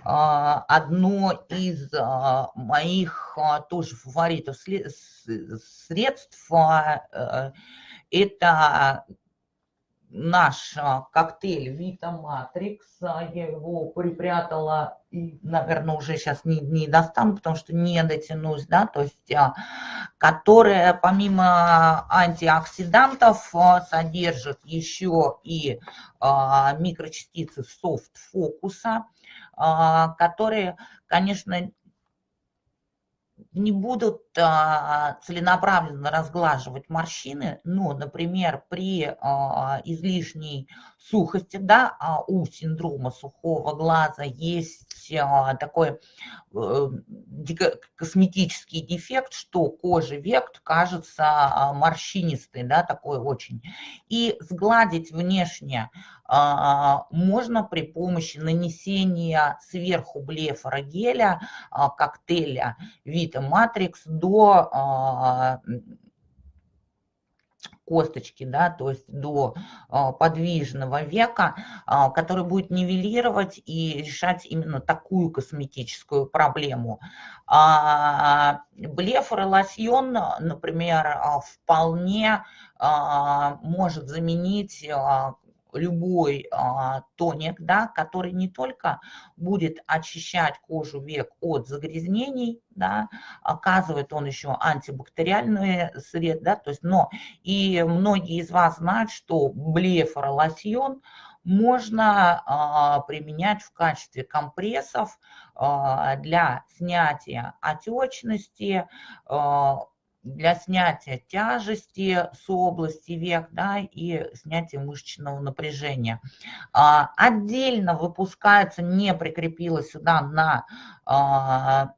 а, одно из а, моих а, тоже фаворитов средств. Э, это наш коктейль Vita Matrix. Я его припрятала и, наверное, уже сейчас не, не достану, потому что не дотянусь, да, то есть, которая помимо антиоксидантов содержит еще и микрочастицы софт-фокуса, которые, конечно, не будут а, целенаправленно разглаживать морщины, но, например, при а, излишней сухости, да, а у синдрома сухого глаза есть а, такой а, косметический дефект, что кожа век кажется а, морщинистой, да, такой очень. И сгладить внешне а, можно при помощи нанесения сверху блефора геля, а, коктейля Vita Matrix до а, косточки, да, то есть до подвижного века, который будет нивелировать и решать именно такую косметическую проблему. Блефор например, вполне может заменить любой а, тоник, да, который не только будет очищать кожу век от загрязнений, да, оказывает он еще антибактериальные сред, да, то есть, но и многие из вас знают, что блефоролосьон можно а, применять в качестве компрессов а, для снятия отечности, а, для снятия тяжести с области век да, и снятия мышечного напряжения. А, отдельно выпускается, не прикрепилась сюда на а,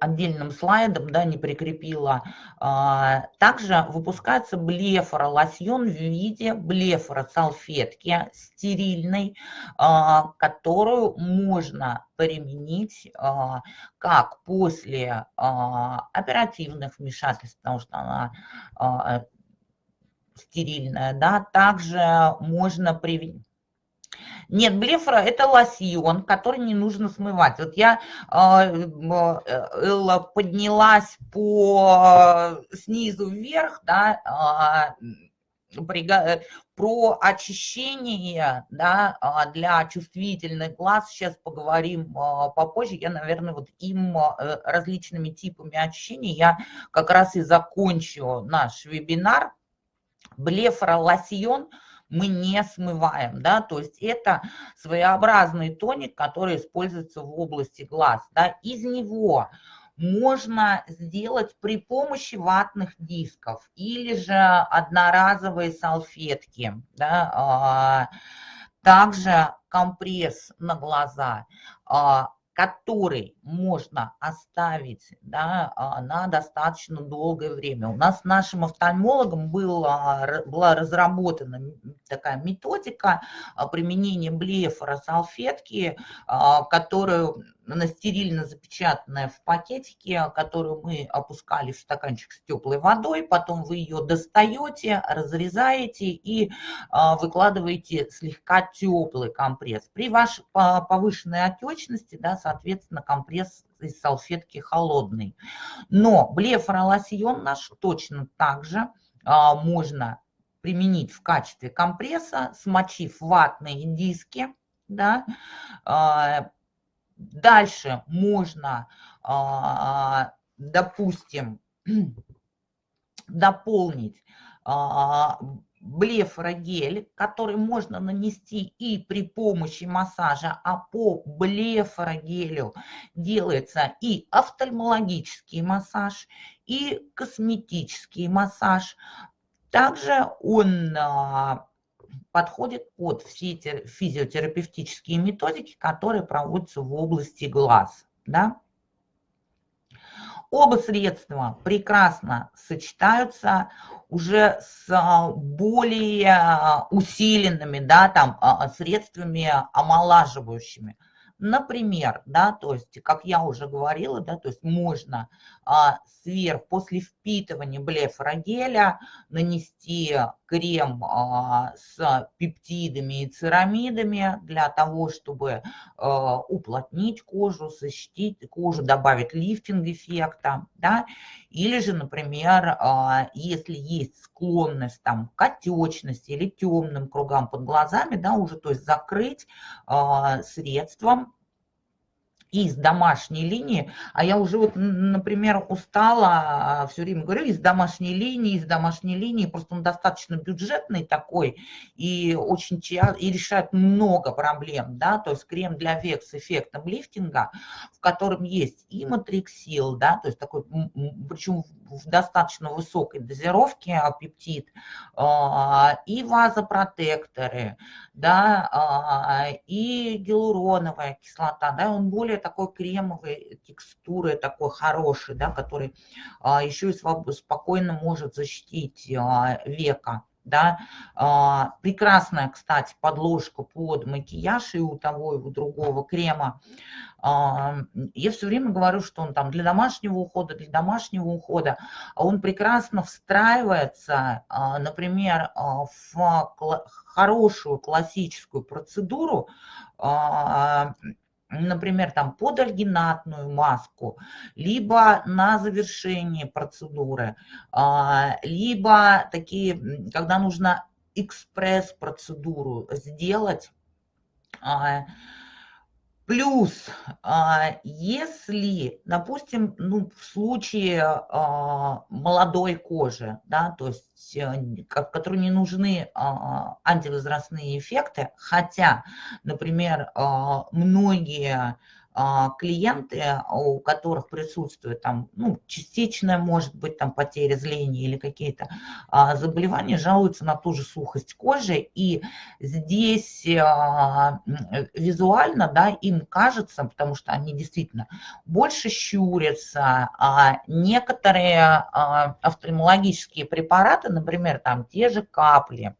отдельным слайдом, да, не прикрепила. А, также выпускается блефоролосьон в виде блефоросалфетки стерильной, а, которую можно применить а, как после оперативных вмешательств, потому что она стерильная, да, также можно применить нет, блефора – это лосьон, который не нужно смывать. Вот я э, поднялась по снизу вверх, да, э, про очищение да, для чувствительных глаз сейчас поговорим попозже. Я, наверное, вот им э, различными типами очищения я как раз и закончу наш вебинар. Блефоролосьон – мы не смываем, да, то есть это своеобразный тоник, который используется в области глаз, да, из него можно сделать при помощи ватных дисков или же одноразовые салфетки, да, а, также компресс на глаза. А, который можно оставить да, а, на достаточно долгое время. У нас нашим офтальмологам была, была разработана такая методика а, применения блефора салфетки, а, которую на стерильно запечатанная в пакетике, которую мы опускали в стаканчик с теплой водой, потом вы ее достаете, разрезаете и выкладываете слегка теплый компресс. При вашей повышенной отечности, да, соответственно, компресс из салфетки холодный. Но блефоролосьон наш точно так же а, можно применить в качестве компресса, смочив ватные диски. Да. А, дальше можно, а, допустим, дополнить блефорогель, который можно нанести и при помощи массажа, а по блефорогелю делается и офтальмологический массаж, и косметический массаж. Также он а, подходит под все физиотерапевтические методики, которые проводятся в области глаз. Да? Оба средства прекрасно сочетаются уже с а, более а, усиленными да, там, а, средствами омолаживающими. Например, да, то есть, как я уже говорила, да, то есть можно сверх, после впитывания блефорогеля нанести крем а, с пептидами и церамидами для того, чтобы а, уплотнить кожу, защитить кожу, добавить лифтинг эффекта, да, или же, например, а, если есть склонность там, к отечности или темным кругам под глазами, да, уже, то есть закрыть а, средством из домашней линии, а я уже вот, например, устала, а, все время говорю, из домашней линии, из домашней линии, просто он достаточно бюджетный такой и очень и решает много проблем, да, то есть крем для век с эффектом лифтинга, в котором есть и матриксил, да, то есть такой, причем в достаточно высокой дозировке а, пептид, а, и вазопротекторы, да, и гиалуроновая кислота, да, он более такой кремовой текстуры, такой хороший, да, который а, еще и спокойно может защитить а, века. Да. А, прекрасная, кстати, подложка под макияж и у того, и у другого крема. Я все время говорю, что он там для домашнего ухода, для домашнего ухода. Он прекрасно встраивается, например, в хорошую классическую процедуру например, там под альгинатную маску, либо на завершение процедуры, а, либо такие, когда нужно экспресс-процедуру сделать, а, Плюс, а, если, допустим, ну, в случае а, молодой кожи, да, то есть, э, которой не нужны а, антивозрастные эффекты, хотя, например, многие клиенты, у которых присутствует там, ну, частичная, может быть, там потеря зрения или какие-то а, заболевания, жалуются на ту же сухость кожи. И здесь а, визуально, да, им кажется, потому что они действительно больше щурятся, а некоторые а, офтальмологические препараты, например, там те же капли,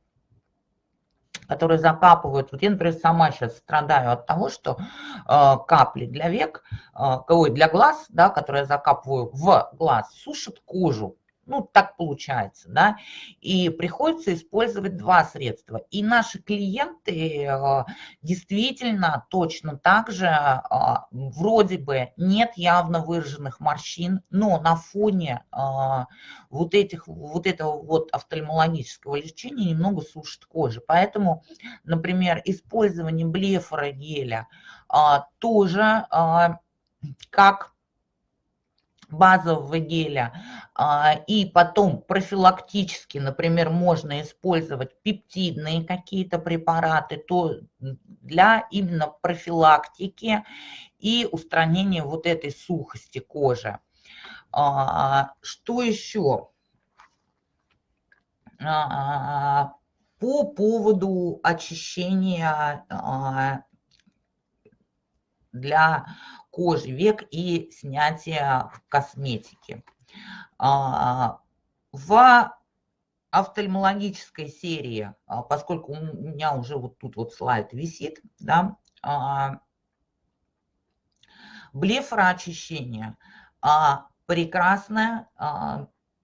которые закапывают. Вот я, например, сама сейчас страдаю от того, что э, капли для век, э, ой, для глаз, да, которые я закапываю в глаз, сушат кожу. Ну, так получается, да. И приходится использовать два средства. И наши клиенты э, действительно точно так же, э, вроде бы нет явно выраженных морщин, но на фоне э, вот, этих, вот этого вот офтальмологического лечения немного сушит кожу. Поэтому, например, использование блефорогеля тоже как базового геля, а, и потом профилактически, например, можно использовать пептидные какие-то препараты, то для именно профилактики и устранения вот этой сухости кожи. А, что еще? А, по поводу очищения для кожи век и снятия косметики. А, в офтальмологической серии, а, поскольку у меня уже вот тут вот слайд висит, да, а, блефороочищение прекрасное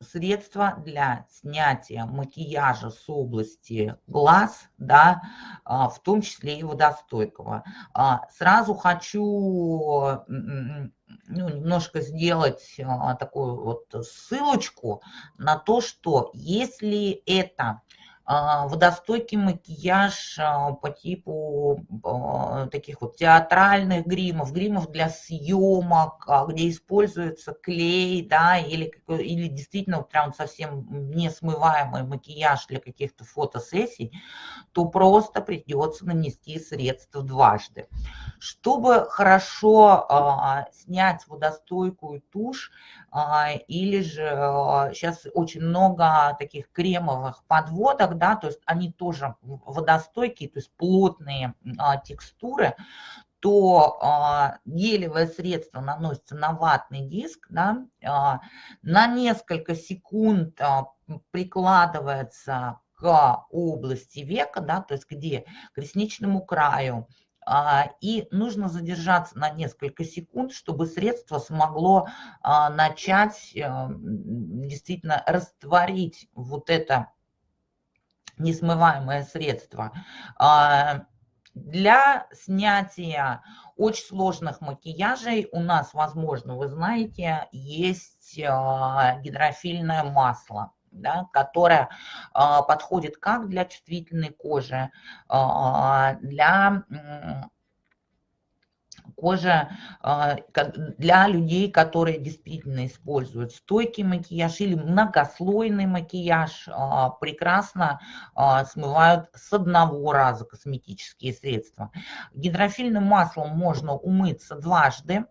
средство для снятия макияжа с области глаз, да, а, в том числе и водостойкого. А, сразу хочу ну, немножко сделать а, такую вот ссылочку на то, что если это водостойкий макияж а, по типу а, таких вот театральных гримов, гримов для съемок, где используется клей, да, или, или действительно прям совсем несмываемый макияж для каких-то фотосессий, то просто придется нанести средства дважды. Чтобы хорошо снять водостойкую тушь, или же сейчас очень много таких кремовых подводок, да, то есть они тоже водостойкие, то есть плотные а, текстуры, то а, гелевое средство наносится на ватный диск, да, а, на несколько секунд а, прикладывается к области века, да, то есть где к ресничному краю, а, и нужно задержаться на несколько секунд, чтобы средство смогло а, начать а, действительно растворить вот это несмываемое средство. А, для снятия очень сложных макияжей у нас, возможно, вы знаете, есть а, гидрофильное масло. Да, которое а, подходит как для чувствительной кожи, для кожа а, для людей, которые действительно используют стойкий макияж или многослойный макияж, а, прекрасно а, смывают с одного раза косметические средства. Гидрофильным маслом можно умыться дважды,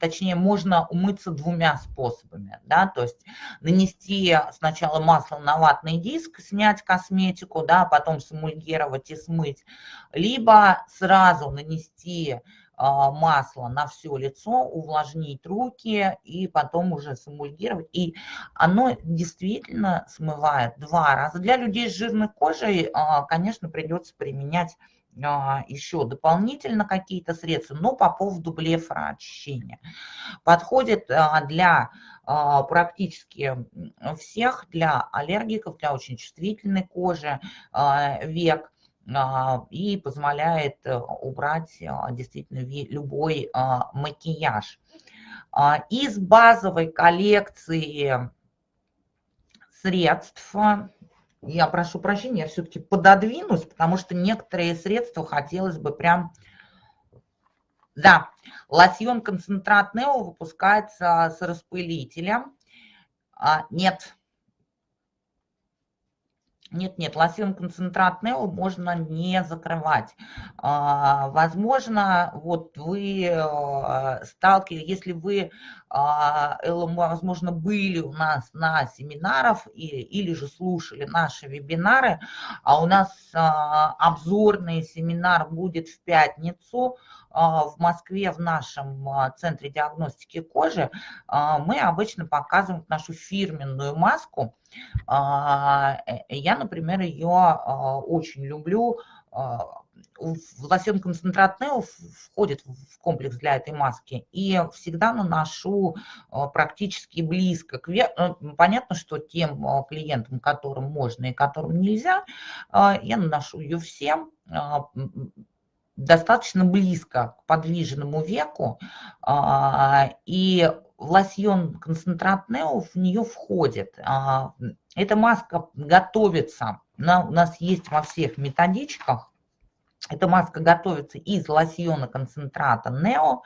точнее, можно умыться двумя способами, да, то есть нанести сначала масло на ватный диск, снять косметику, да, потом самульгировать и смыть, либо сразу нанести а, масло на все лицо, увлажнить руки и потом уже самульгировать. И оно действительно смывает два раза. Для людей с жирной кожей, а, конечно, придется применять еще дополнительно какие-то средства, но по поводу блефороочищения. Подходит для практически всех, для аллергиков, для очень чувствительной кожи, век – а, и позволяет убрать а, действительно любой а, макияж. Из базовой коллекции средств, я прошу прощения, я все-таки пододвинусь, потому что некоторые средства хотелось бы прям... Да, лосьон концентрат Нео выпускается с распылителем. Нет, нет, нет, лосьон концентрат Нео можно не закрывать. А, возможно, вот вы э, сталкивались, если вы, а, возможно, были у нас на семинарах или же слушали наши вебинары, а у нас а, обзорный семинар будет в пятницу, в Москве в нашем центре диагностики кожи мы обычно показываем нашу фирменную маску, а, э, я, например, ее а, очень люблю. А, лосьон концентрат Нео входит в комплекс для этой маски и всегда наношу практически близко. К э, Понятно, что тем клиентам, которым можно и которым нельзя, я наношу ее всем достаточно близко к подвижному веку. И лосьон концентрат Нео в нее входит. А, эта маска готовится, она у нас есть во всех методичках. Эта маска готовится из лосьона концентрата Нео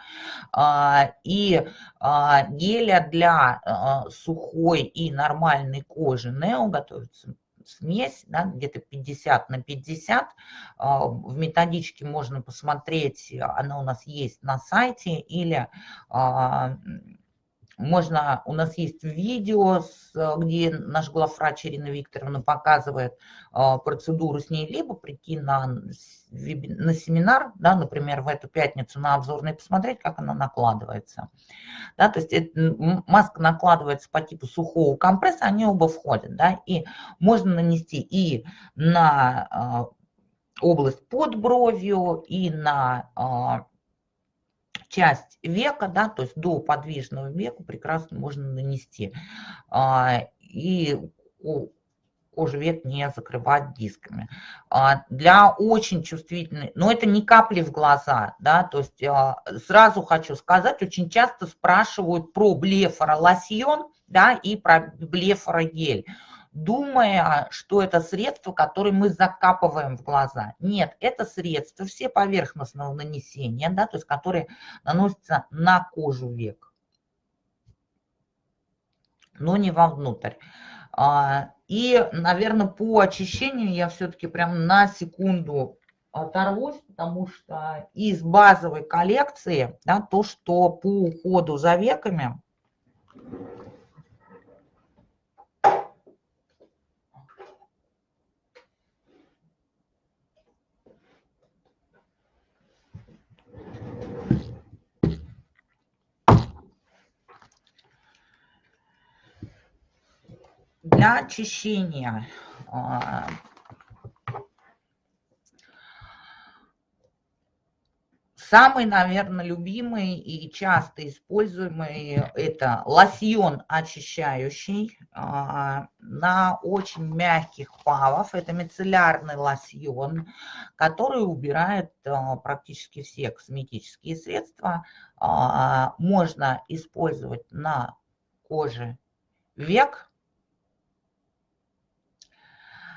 а, и а, геля для сухой и нормальной кожи Нео готовится смесь, да, где-то 50 на 50. В методичке можно посмотреть, она у нас есть на сайте или можно, у нас есть видео, где наш главврач Ирина Викторовна показывает а, процедуру с ней, либо прийти на, на семинар, да, например, в эту пятницу на обзорный, посмотреть, как она накладывается. Да, то есть это, маска накладывается по типу сухого компресса, они оба входят, да, и можно нанести и на а, область под бровью, и на а, часть века, да, то есть до подвижного века прекрасно можно нанести. А, и кожу век не закрывать дисками. А, для очень чувствительной, но это не капли в глаза, да, то есть а, сразу хочу сказать, очень часто спрашивают про блефоролосьон, да, и про блефорогель думая, что это средство, которое мы закапываем в глаза. Нет, это средство все поверхностного нанесения, да, то есть которые наносятся на кожу век, но не вовнутрь. А, и, наверное, по очищению я все-таки прям на секунду оторвусь, потому что из базовой коллекции, да, то, что по уходу за веками, для очищения а, Самый, наверное, любимый и часто используемый – это лосьон очищающий а, на очень мягких павов. Это мицеллярный лосьон, который убирает а, практически все косметические средства. Можно использовать на коже век,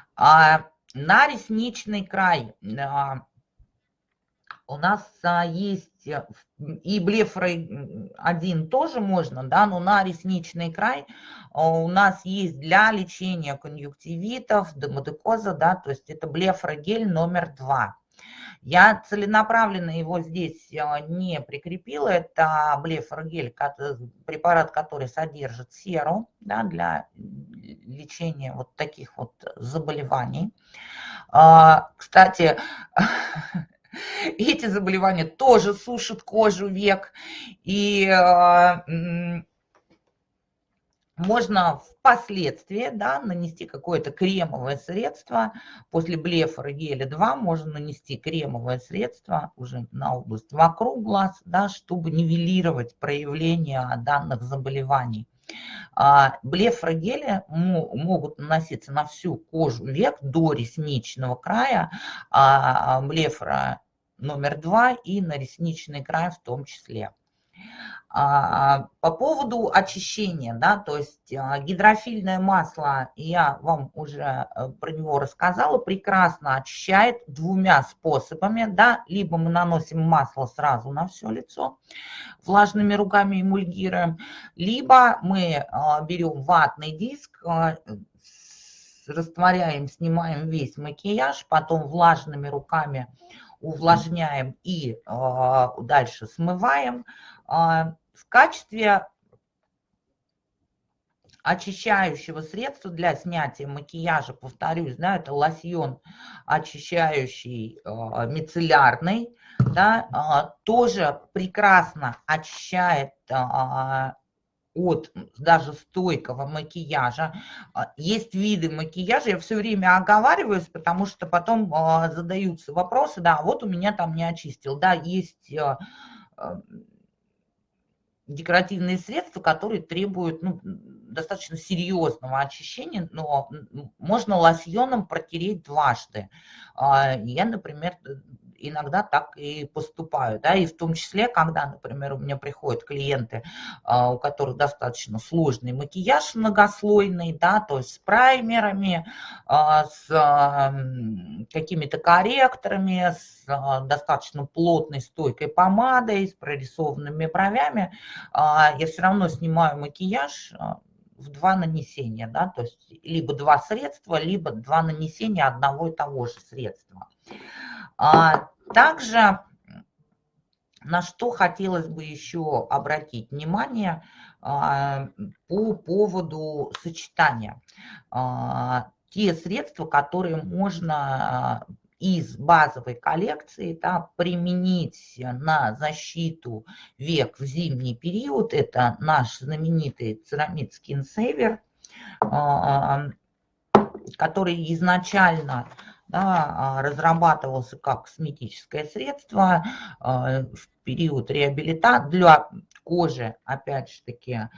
а, на ресничный край а, у нас а, есть э, и блефрой один тоже можно, да, но на ресничный край у нас есть для лечения конъюнктивитов, демодекоза, да, то есть это блефрогель номер два. Я целенаправленно его здесь не прикрепила. Это блефоргель, препарат, который содержит серу да, для лечения вот таких вот заболеваний. А, кстати, эти заболевания тоже сушат кожу век. И а, можно впоследствии да, нанести какое-то кремовое средство. После блефора геля 2 можно нанести кремовое средство уже на область вокруг глаз, да, чтобы нивелировать проявление данных заболеваний. А, блефрогели могут наноситься на всю кожу век до ресничного края, а блефра номер два и на ресничный край в том числе. А, по поводу очищения, да, то есть а, гидрофильное масло, я вам уже э, про него рассказала, прекрасно очищает двумя способами, да, либо мы наносим масло сразу на все лицо, влажными руками эмульгируем, либо мы а, берем ватный диск, растворяем, снимаем весь макияж, потом влажными руками увлажняем и дальше смываем, в качестве очищающего средства для снятия макияжа, повторюсь, да, это лосьон очищающий э, мицеллярный, да, э, тоже прекрасно очищает от даже стойкого макияжа. Есть виды макияжа, я все время оговариваюсь, потому что потом задаются вопросы, да, вот у меня там не очистил, да, есть декоративные средства, которые требуют ну, достаточно серьезного очищения, но можно лосьоном протереть дважды. А, я, например, иногда так и поступаю, да, и в том числе, когда, например, у меня приходят клиенты, а, у которых достаточно сложный макияж многослойный, да, то есть с праймерами, а, с какими-то корректорами, с а, достаточно плотной стойкой помадой, с прорисованными бровями, я все равно снимаю макияж в два нанесения, да, то есть либо два средства, либо два нанесения одного и того же средства. А также на что хотелось бы еще обратить внимание, по поводу сочетания. Те средства, которые можно из базовой коллекции да, применить на защиту век в зимний период. Это наш знаменитый церамид Skin Saver, который изначально да, разрабатывался как косметическое средство в период реабилитации для кожи, опять же таки,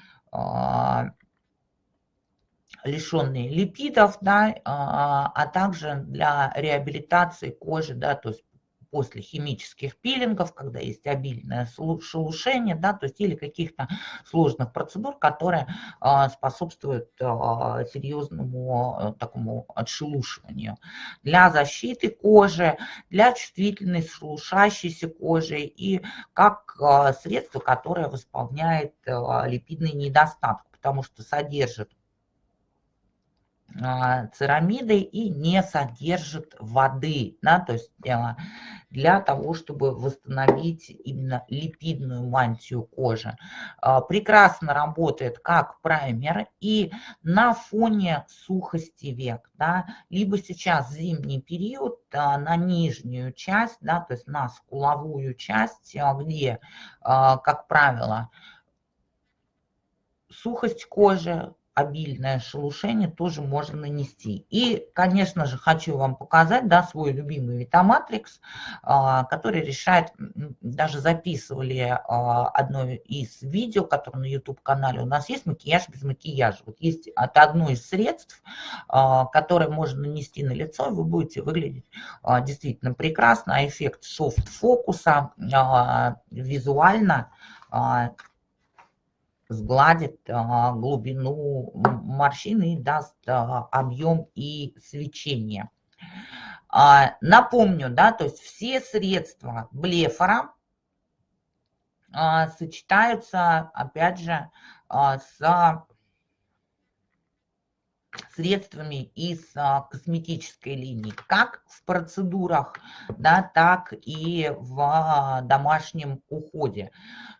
лишенные липидов, да, а, а также для реабилитации кожи, да, то есть после химических пилингов, когда есть обильное шелушение, да, то есть или каких-то сложных процедур, которые а, способствуют а, серьезному а, такому отшелушиванию. Для защиты кожи, для чувствительной шелушащейся кожи и как а, средство, которое восполняет липидный недостаток, потому что содержит церамиды и не содержит воды, да, то есть а, для того, чтобы восстановить именно липидную мантию кожи. А, прекрасно работает как праймер и на фоне сухости век, да, либо сейчас зимний период на нижнюю часть, да, то есть на скуловую часть, где, как правило, сухость кожи, обильное шелушение тоже можно нанести. И, конечно же, хочу вам показать да, свой любимый Витаматрикс, а, который решает, даже записывали а, одно из видео, которое на YouTube-канале у нас есть, макияж без макияжа. Вот есть это одно из средств, а, которое можно нанести на лицо, и вы будете выглядеть действительно прекрасно. А эффект софт-фокуса визуально сгладит а, глубину морщины и даст а, объем и свечение. А, напомню, да, то есть все средства блефора сочетаются, опять же, с средствами из а, косметической линии, как в процедурах, да, так и в домашнем уходе.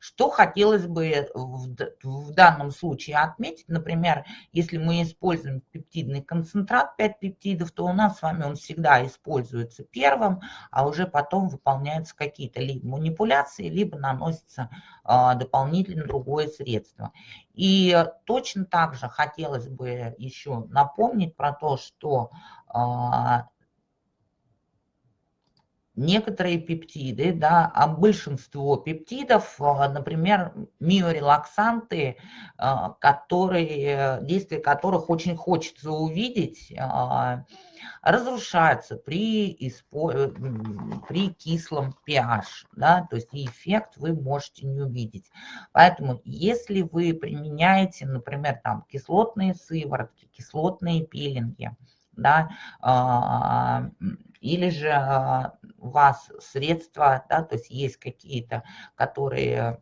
Что хотелось бы в, в данном случае отметить, например, если мы используем пептидный концентрат 5 пептидов, то у нас с вами он всегда используется первым, а уже потом выполняются какие-то либо манипуляции, либо наносится а, дополнительно другое средство. И точно так же хотелось бы еще напомнить про то, что а, некоторые пептиды, да, а большинство пептидов, а, например, миорелаксанты, которые, действия которых очень хочется увидеть, разрушаются при. Э, при кислом pH, да, то есть эффект вы можете не увидеть. Поэтому если вы применяете, например, там кислотные сыворотки, кислотные пилинги, да, или же а, у вас средства, да, то есть есть какие-то, которые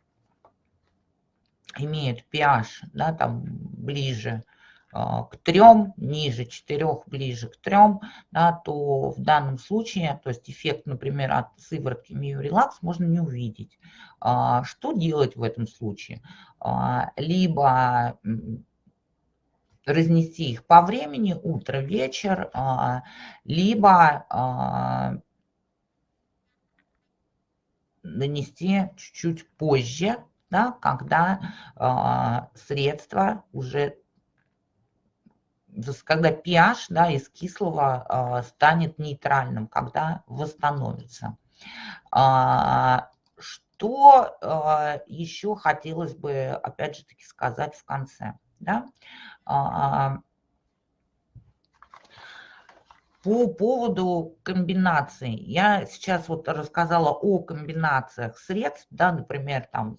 имеют pH, да, там ближе а, к трем, ниже четырех, ближе к трем, да, то в данном случае, то есть эффект, например, от сыворотки Миорелакс можно не увидеть. А, что делать в этом случае? Либо разнести их по времени, утро, вечер, либо нанести чуть-чуть позже, да, когда средство уже когда pH да, из кислого а, станет нейтральным, когда восстановится. А, что а, еще хотелось бы, опять же таки, сказать в конце? Да? По поводу комбинаций, я сейчас вот рассказала о комбинациях средств, да, например, там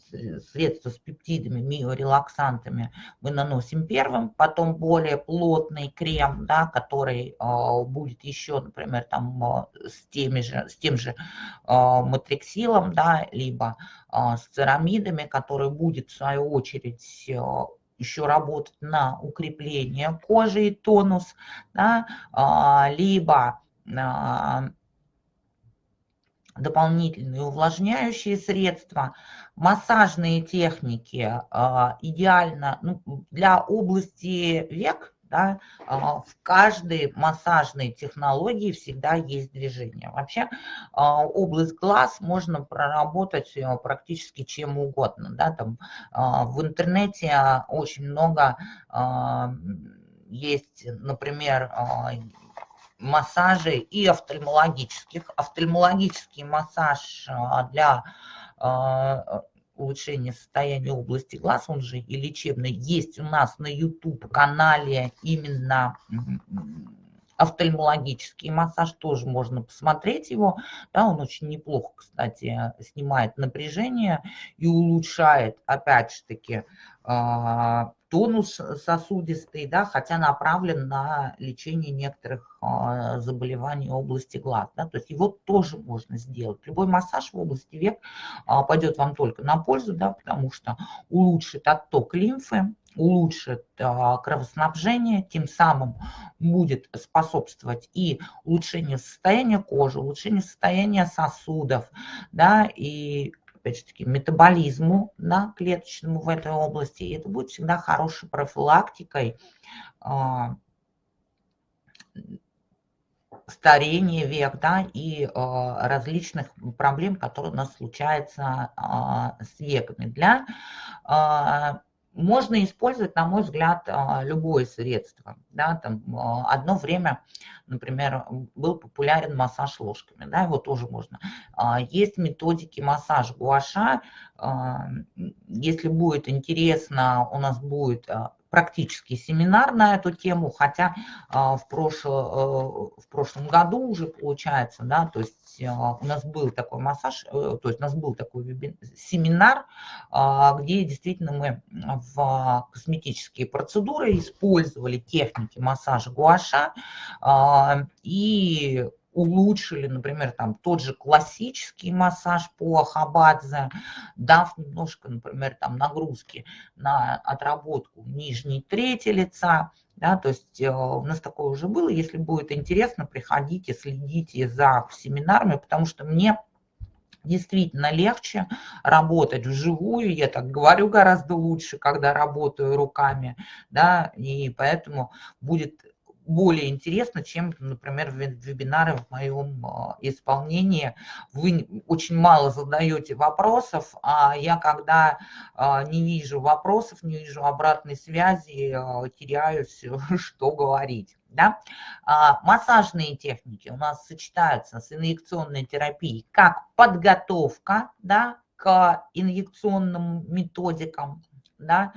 средства с пептидами, миорелаксантами мы наносим первым, потом более плотный крем, да, который э, будет еще, например, там э, с, теми же, с тем же э, матриксилом, да, либо э, с церамидами, который будет в свою очередь еще работать на укрепление кожи и тонус, да, а, либо а, дополнительные увлажняющие средства, массажные техники идеально ну, для области век, да, в каждой массажной технологии всегда есть движение. Вообще область глаз можно проработать э, практически чем угодно. Да, там, в интернете очень много есть, например, массажи и офтальмологических. Офтальмологический массаж для улучшения состояния области глаз, он же и лечебный, есть у нас на YouTube-канале именно офтальмологический массаж, тоже можно посмотреть его. Да, он очень неплохо, кстати, снимает напряжение и улучшает, опять же таки, а, тонус сосудистый, да, хотя направлен на лечение некоторых а, заболеваний области глаз. Да, то есть его тоже можно сделать. Любой массаж в области век а, пойдет вам только на пользу, да, потому что улучшит отток лимфы, улучшит кровоснабжение, тем самым будет способствовать и улучшению состояния кожи, улучшению состояния сосудов, да, и опять же таки, метаболизму да, клеточному в этой области. И это будет всегда хорошей профилактикой а, старения век да, и э, различных проблем, которые у нас случаются э, с веками. Для можно использовать, на мой взгляд, а, любое средство. Да, там, а, одно время, например, был популярен массаж ложками, да, его тоже можно. А, есть методики массажа гуаша. Если будет интересно, у нас будет практический семинар на эту тему, хотя в, прошло, в прошлом году уже получается, да, то есть у нас был такой массаж, э, то есть у нас был такой семинар, где действительно мы в косметические процедуры использовали техники массажа гуаша и улучшили, например, там тот же классический массаж по Хабадзе, дав немножко, например, там нагрузки на отработку нижней трети лица, да, то есть э, у нас такое уже было. Если будет интересно, приходите, следите за семинарами, потому что мне действительно легче работать вживую, я так говорю гораздо лучше, когда работаю руками, да, и поэтому будет более интересно, чем, например, вебинары в моем а, исполнении. Вы очень мало задаете вопросов, а я, когда а, не вижу вопросов, не вижу обратной связи, а, теряюсь, что говорить. Да? Массажные техники у нас сочетаются с инъекционной терапией как подготовка да, к инъекционным методикам, да,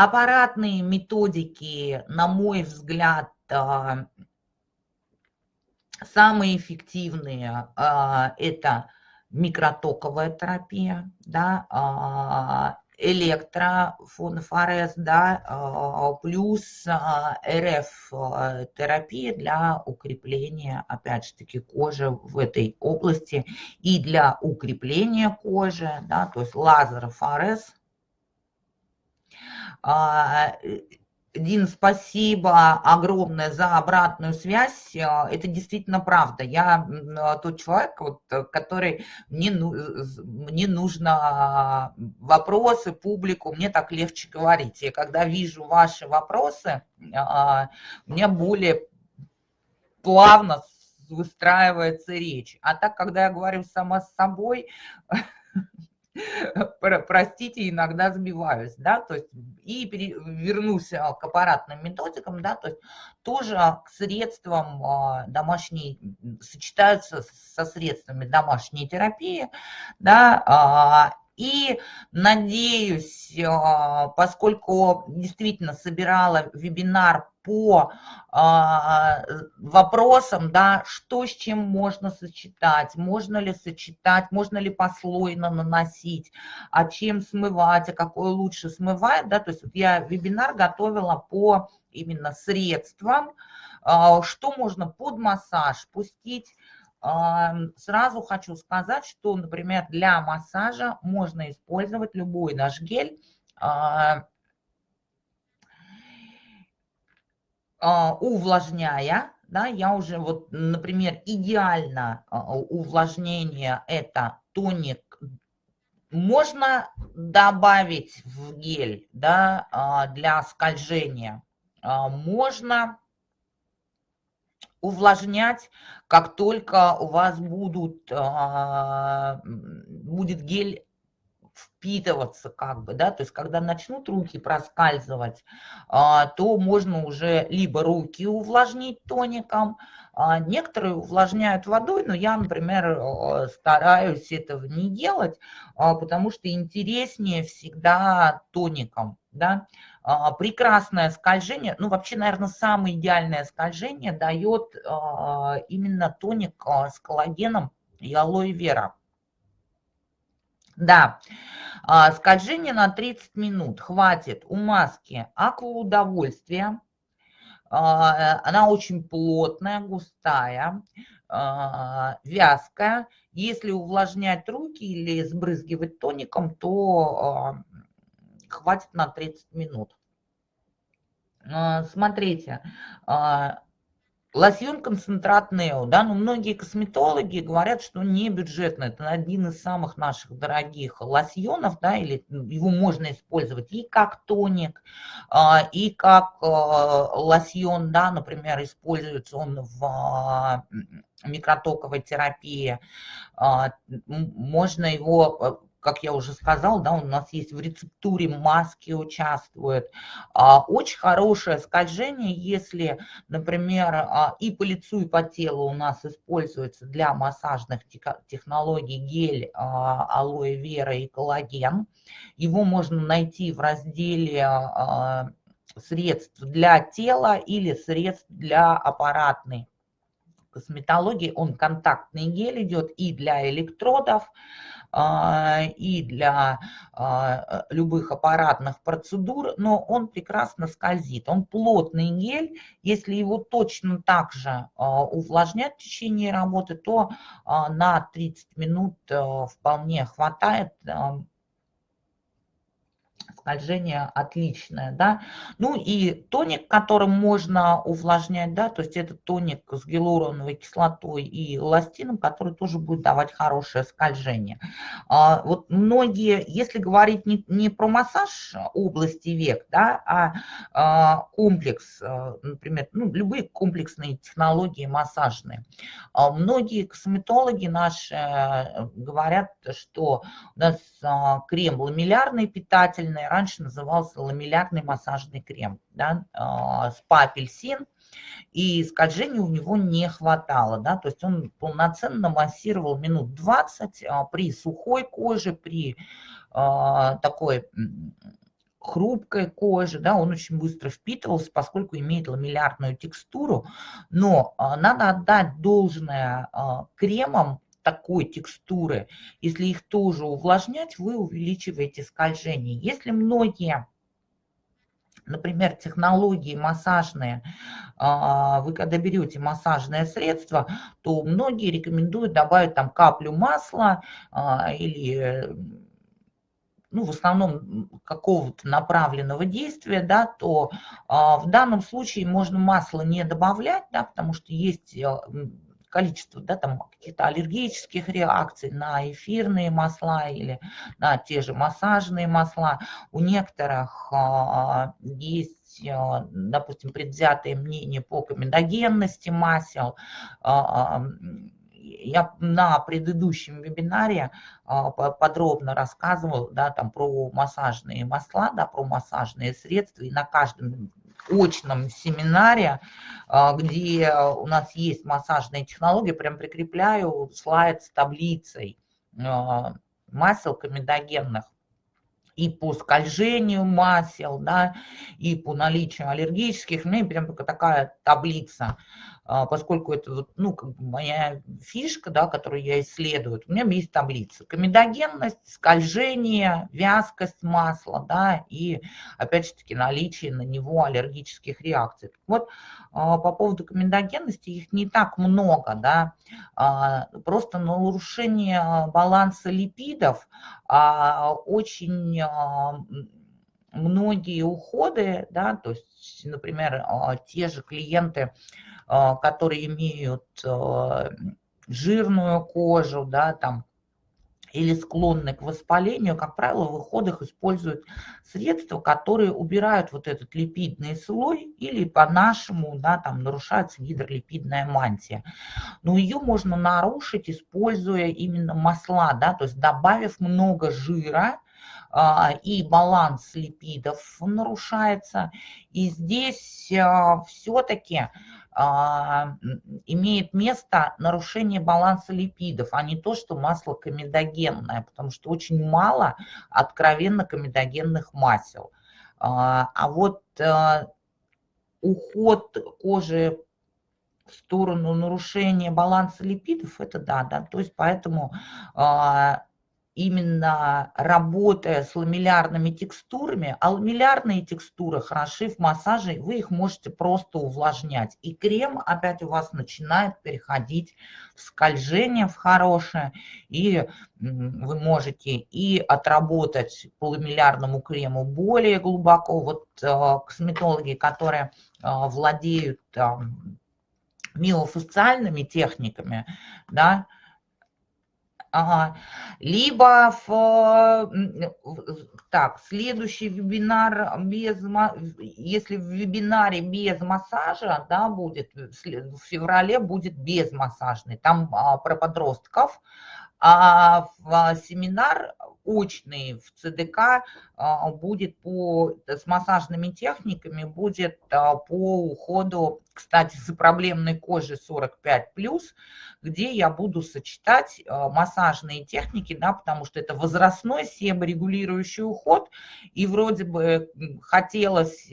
Аппаратные методики, на мой взгляд, а, самые эффективные а, – это микротоковая терапия, да, а, электрофонофорез, да, плюс РФ-терапия для укрепления, опять же таки, кожи в этой области и для укрепления кожи, да, то есть лазерофорез э, Дин, спасибо огромное за обратную связь. А, это действительно правда. Я тот человек, вот, который мне, мне нужно вопросы, публику, мне так легче говорить. И когда вижу ваши вопросы, а, мне более плавно выстраивается речь. А так, когда я говорю сама с собой, простите, иногда сбиваюсь, да, то есть и вернусь а, к аппаратным методикам, да, то есть тоже к средствам а, домашней, сочетаются со средствами домашней терапии, да, а, и надеюсь, поскольку действительно собирала вебинар по а, вопросам, да, что с чем можно сочетать, можно ли сочетать, можно ли послойно наносить, а чем смывать, а какое лучше смывает, да, то есть вот я вебинар готовила по именно средствам, а, что можно под массаж пустить, а, Сразу хочу сказать, что, например, для массажа можно использовать любой наш гель, а, увлажняя, да, я уже вот, например, идеально увлажнение это тоник можно добавить в гель да, для скольжения. Можно увлажнять, как только у вас будут, будет гель впитываться как бы, да, то есть когда начнут руки проскальзывать, а, то можно уже либо руки увлажнить тоником, а, некоторые увлажняют водой, но я, например, стараюсь этого не делать, а, потому что интереснее всегда тоником, да, прекрасное скольжение, ну вообще, наверное, самое идеальное скольжение дает именно тоник с коллагеном и алоэ вера. Да, а, скольжение на 30 минут хватит у маски акваудовольствия. А, она очень плотная, густая, а, вязкая. Если увлажнять руки или сбрызгивать тоником, то хватит на 30 минут. Смотрите, Лосьон концентрат Нео, да, но многие косметологи говорят, что не бюджетно. Это один из самых наших дорогих лосьонов, да, или его можно использовать и как тоник, а, и как а, лосьон, да, например, используется он в а, микротоковой терапии. Можно его как я уже сказал, да, у нас есть в рецептуре маски участвуют. А, очень хорошее скольжение, если, например, а, и по лицу, и по телу у нас используется для массажных технологий гель а, алоэ вера и коллаген. Его можно найти в разделе средств для тела или средств для аппаратной косметологии. Он контактный гель идет и для электродов, и для а, любых аппаратных процедур, но он прекрасно скользит. Он плотный гель, если его точно так же а, увлажнять в течение работы, то на 30 минут вполне хватает скольжение отличное, да. Ну и тоник, которым можно увлажнять, да, то есть это тоник с гиалуроновой кислотой и эластином, который тоже будет давать хорошее скольжение. А, вот многие, если говорить не, не про массаж области век, да, а, а комплекс, а, например, ну, любые комплексные технологии массажные, а, многие косметологи наши э, говорят, что у нас крем ламеллярный питательный, раньше назывался ламеллярный массажный крем, да, а, спа-апельсин, и скольжения у него не хватало, да, то есть он полноценно массировал минут 20 а, при сухой коже, при а, такой хрупкой коже, да, он очень быстро впитывался, поскольку имеет ламеллярную текстуру, но надо отдать должное кремам, такой текстуры, если их тоже увлажнять, вы увеличиваете скольжение. Если многие например, технологии массажные, а, вы когда берете массажное средство, то многие рекомендуют добавить там каплю масла а, или ну, в основном какого-то направленного действия, да, то а, в данном случае можно масло не добавлять, да, потому что есть количество да, там, каких-то аллергических реакций на эфирные масла или на те же массажные масла. У некоторых а, есть, а, допустим, предвзятое мнение по комедогенности масел. А, я на предыдущем вебинаре подробно рассказывал да, там, про массажные масла, да, про массажные средства, и на каждом очном семинаре, а, где у нас есть массажные технологии, прям прикрепляю слайд с таблицей а, масел комедогенных и по скольжению масел, да, и по наличию аллергических, у меня прям такая таблица. А, поскольку это ну, как бы моя фишка, да, которую я исследую, у меня есть таблица. Комедогенность, скольжение, вязкость масла, да, и, опять же таки, наличие на него аллергических реакций. Вот а, по поводу комедогенности их не так много, да, а, просто нарушение баланса липидов очень многие уходы, да, то есть, например, те же клиенты, которые имеют жирную кожу, да, там, или склонны к воспалению, как правило, в уходах используют средства, которые убирают вот этот липидный слой или по-нашему да, там нарушается гидролипидная мантия. Но ее можно нарушить, используя именно масла, да, то есть добавив много жира, а, и баланс липидов нарушается. И здесь а, все-таки а, имеет место нарушение баланса липидов, а не то, что масло комедогенное, потому что очень мало откровенно комедогенных масел. А, а вот уход кожи в сторону нарушения баланса липидов, это да, да, то есть поэтому а, именно работая с ламеллярными текстурами, а ламеллярные текстуры хороши в массаже, вы их можете просто увлажнять. И крем опять у вас начинает переходить в скольжение, в хорошее, и вы можете и отработать по ламеллярному крему более глубоко. Вот э, косметологи, которые э, владеют миофасциальными техниками, да, Ага. Либо в, так, следующий вебинар без, если в вебинаре без массажа, да, будет, в феврале будет без массажный, там а, про подростков, а в семинар очный в ЦДК а, будет по, с массажными техниками, будет а, по уходу, кстати, за проблемной кожей 45+, где я буду сочетать а, массажные техники, да, потому что это возрастной себорегулирующий уход, и вроде бы хотелось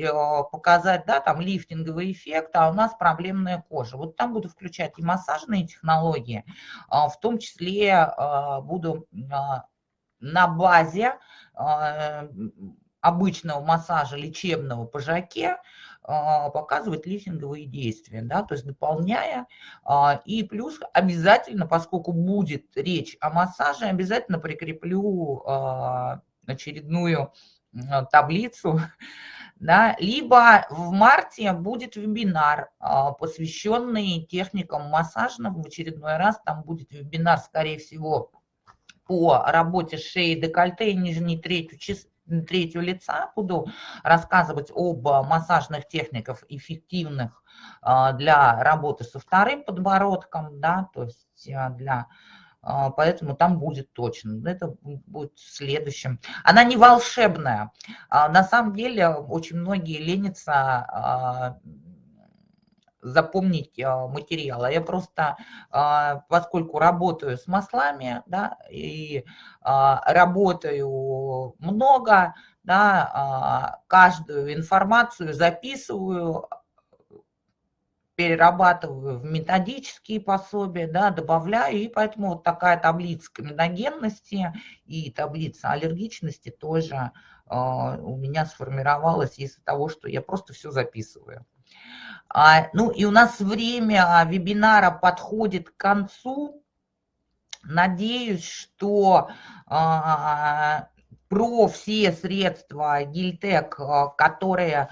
показать, да, там лифтинговый эффект, а у нас проблемная кожа. Вот там буду включать и массажные технологии, в том числе буду на базе а, обычного массажа лечебного по жаке а, показывать лифтинговые действия, да, то есть дополняя. А, и плюс обязательно, поскольку будет речь о массаже, обязательно прикреплю очередную таблицу, да, либо в марте будет вебинар, посвященный техникам массажным, в очередной раз там будет вебинар, скорее всего, по работе шеи, декольте и нижней третью, третью лица буду рассказывать об массажных техниках эффективных а, для работы со вторым подбородком, да, то есть а, для а, поэтому там будет точно. Это будет следующим. Она не волшебная. На самом деле очень многие ленятся запомнить а, материал. А я просто, а, поскольку работаю с маслами, да, и а, работаю много, да, каждую информацию записываю, перерабатываю в методические пособия, да, добавляю, и поэтому вот такая таблица комедогенности и таблица аллергичности тоже у меня сформировалась из-за того, что я просто все записываю. А, ну и у нас время вебинара подходит к концу. Надеюсь, что а, про все средства Гильтек, а, которые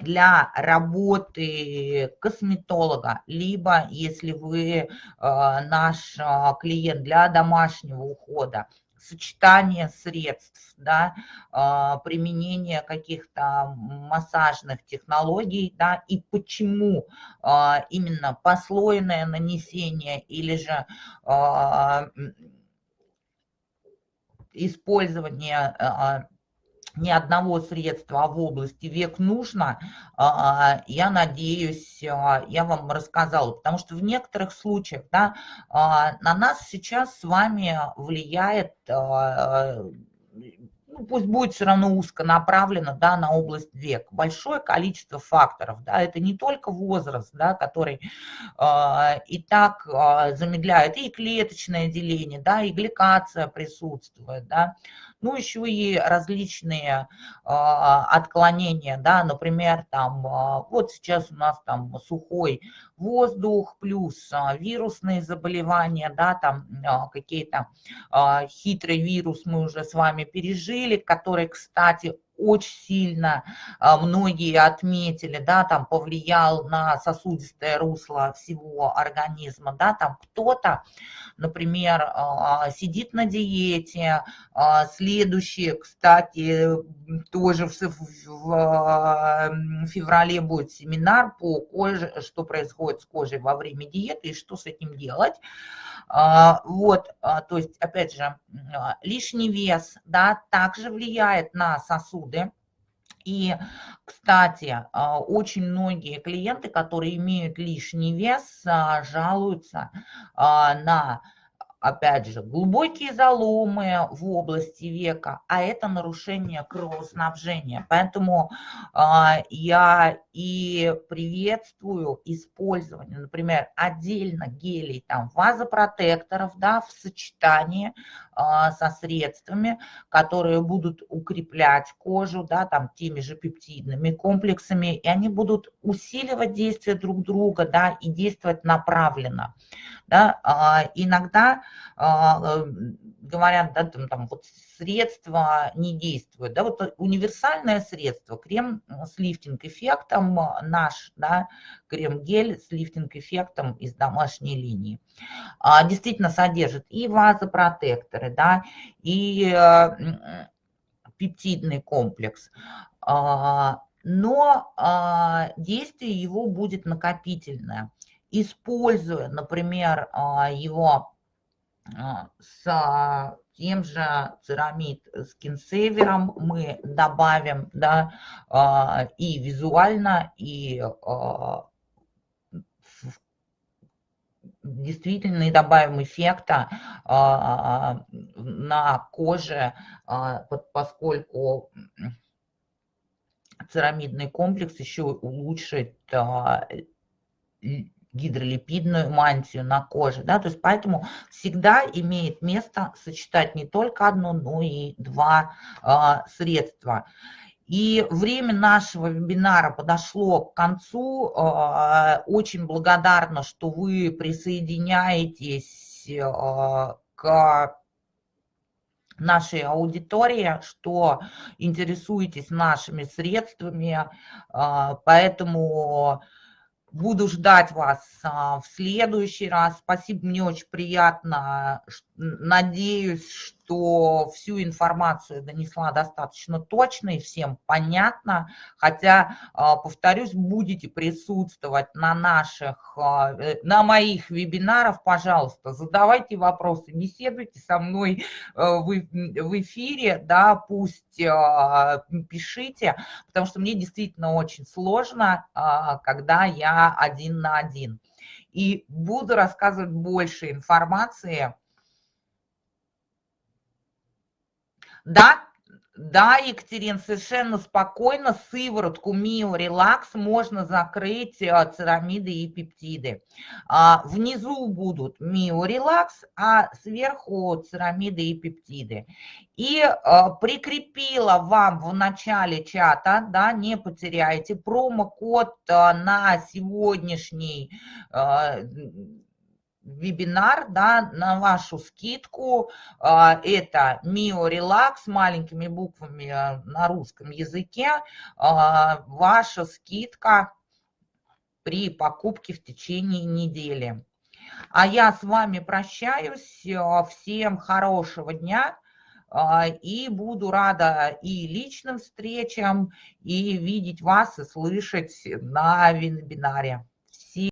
для работы косметолога, либо если вы наш клиент для домашнего ухода, сочетание средств, да, а, применение каких-то массажных технологий, да, и почему а, именно послойное нанесение или же а, использование ни одного средства а в области век нужно, а, я надеюсь, а, я вам рассказала, потому что в некоторых случаях да, на нас сейчас с вами влияет ну, пусть будет все равно узко направлено да, на область век. Большое количество факторов. Да, это не только возраст, да, который и так замедляет и клеточное деление, да, и гликация присутствует. Да, ну, еще и различные а, отклонения, да, например, там, а, вот сейчас у нас там сухой воздух, плюс а, вирусные заболевания, да, там какие-то хитрый вирус мы уже с вами пережили, который, кстати, очень сильно а, многие отметили, да, там повлиял на сосудистое русло всего организма, да, там кто-то, например, а, сидит на диете, а, следующий, кстати, тоже в феврале будет семинар по коже, что происходит с кожей во время диеты и что с этим делать. Вот, то есть, опять же, лишний вес, да, также влияет на сосуды, и, кстати, а, очень многие клиенты, которые имеют лишний вес, а, жалуются а, на опять же, глубокие заломы в области века, а это нарушение кровоснабжения. Поэтому э, я и приветствую использование, например, отдельно гелей, там, вазопротекторов, да, в сочетании э, со средствами, которые будут укреплять кожу, да, там, теми же пептидными комплексами, и они будут усиливать действие друг друга, да, и действовать направленно. Да, э, иногда а, говорят, да, там, там вот средства не действуют. Да, вот универсальное средство, крем с лифтинг-эффектом наш, да, крем-гель с лифтинг-эффектом из домашней линии, а, действительно содержит и вазопротекторы, да, и э, пептидный комплекс. А, но действие его будет накопительное. Используя, например, его а, с тем же церамид скинсейвером мы добавим да, а, и визуально, и а, действительно добавим эффекта на коже, поскольку церамидный комплекс еще улучшит гидролипидную мантию на коже. Да? То есть поэтому всегда имеет место сочетать не только одно, но и два э, средства. И время нашего вебинара подошло к концу. Э, очень благодарна, что вы присоединяетесь э, к нашей аудитории, что интересуетесь нашими средствами, поэтому Буду ждать вас а, в следующий раз. Спасибо, мне очень приятно. Надеюсь, что всю информацию донесла достаточно точно и всем понятно. Хотя, а, повторюсь, будете присутствовать на наших, а, э, на моих вебинарах, пожалуйста, задавайте вопросы, беседуйте со мной э, в эфире, да, пусть а, пишите, потому что мне действительно очень сложно, когда я один на один. И буду рассказывать больше информации Да, да, Екатерин, совершенно спокойно сыворотку Мио Релакс можно закрыть э, церамиды и пептиды. А, внизу будут Мио Релакс, а сверху церамиды и пептиды. И а, прикрепила вам в начале чата, да, не потеряйте, промокод а, на сегодняшний вебинар да, на вашу скидку. А, это Mio Relax маленькими буквами а, на русском языке. А, ваша скидка при покупке в течение недели. А я с вами прощаюсь. Всем хорошего дня. И буду рада и личным встречам, и видеть вас, и слышать на вебинаре.